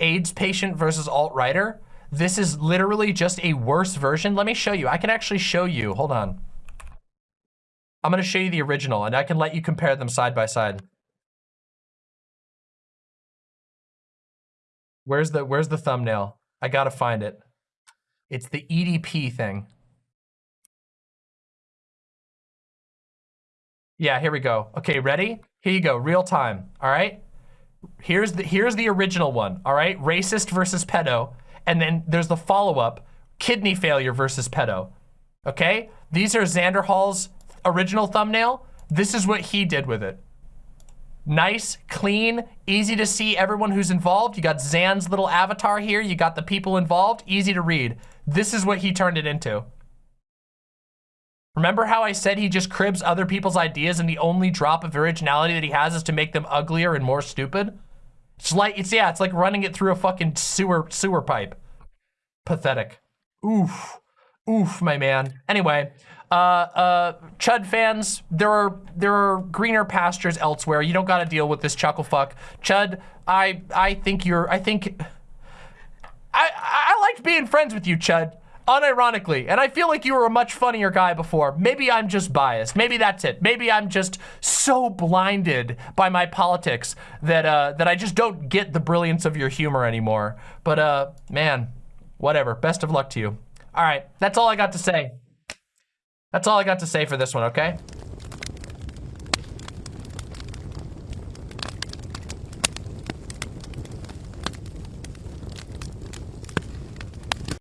AIDS patient versus alt-writer. This is literally just a worse version. Let me show you. I can actually show you. Hold on. I'm going to show you the original and I can let you compare them side by side. Where's the where's the thumbnail? I got to find it. It's the EDP thing. Yeah, here we go. Okay, ready? Here you go, real time, all right? Here's the here's the original one, all right? Racist versus pedo. And then there's the follow-up, kidney failure versus pedo. Okay? These are Xanderhall's original thumbnail. This is what he did with it. Nice, clean, easy to see everyone who's involved. You got Zan's little avatar here. You got the people involved. Easy to read. This is what he turned it into. Remember how I said he just cribs other people's ideas and the only drop of originality that he has is to make them uglier and more stupid? It's like, it's, yeah, it's like running it through a fucking sewer, sewer pipe. Pathetic. Oof. Oof, my man. Anyway, uh, uh, Chud fans, there are, there are greener pastures elsewhere. You don't gotta deal with this chuckle fuck. Chud, I, I think you're, I think, I, I liked being friends with you, Chud unironically. And I feel like you were a much funnier guy before. Maybe I'm just biased. Maybe that's it. Maybe I'm just so blinded by my politics that uh, that I just don't get the brilliance of your humor anymore. But uh, man, whatever. Best of luck to you. All right, that's all I got to say. That's all I got to say for this one, okay?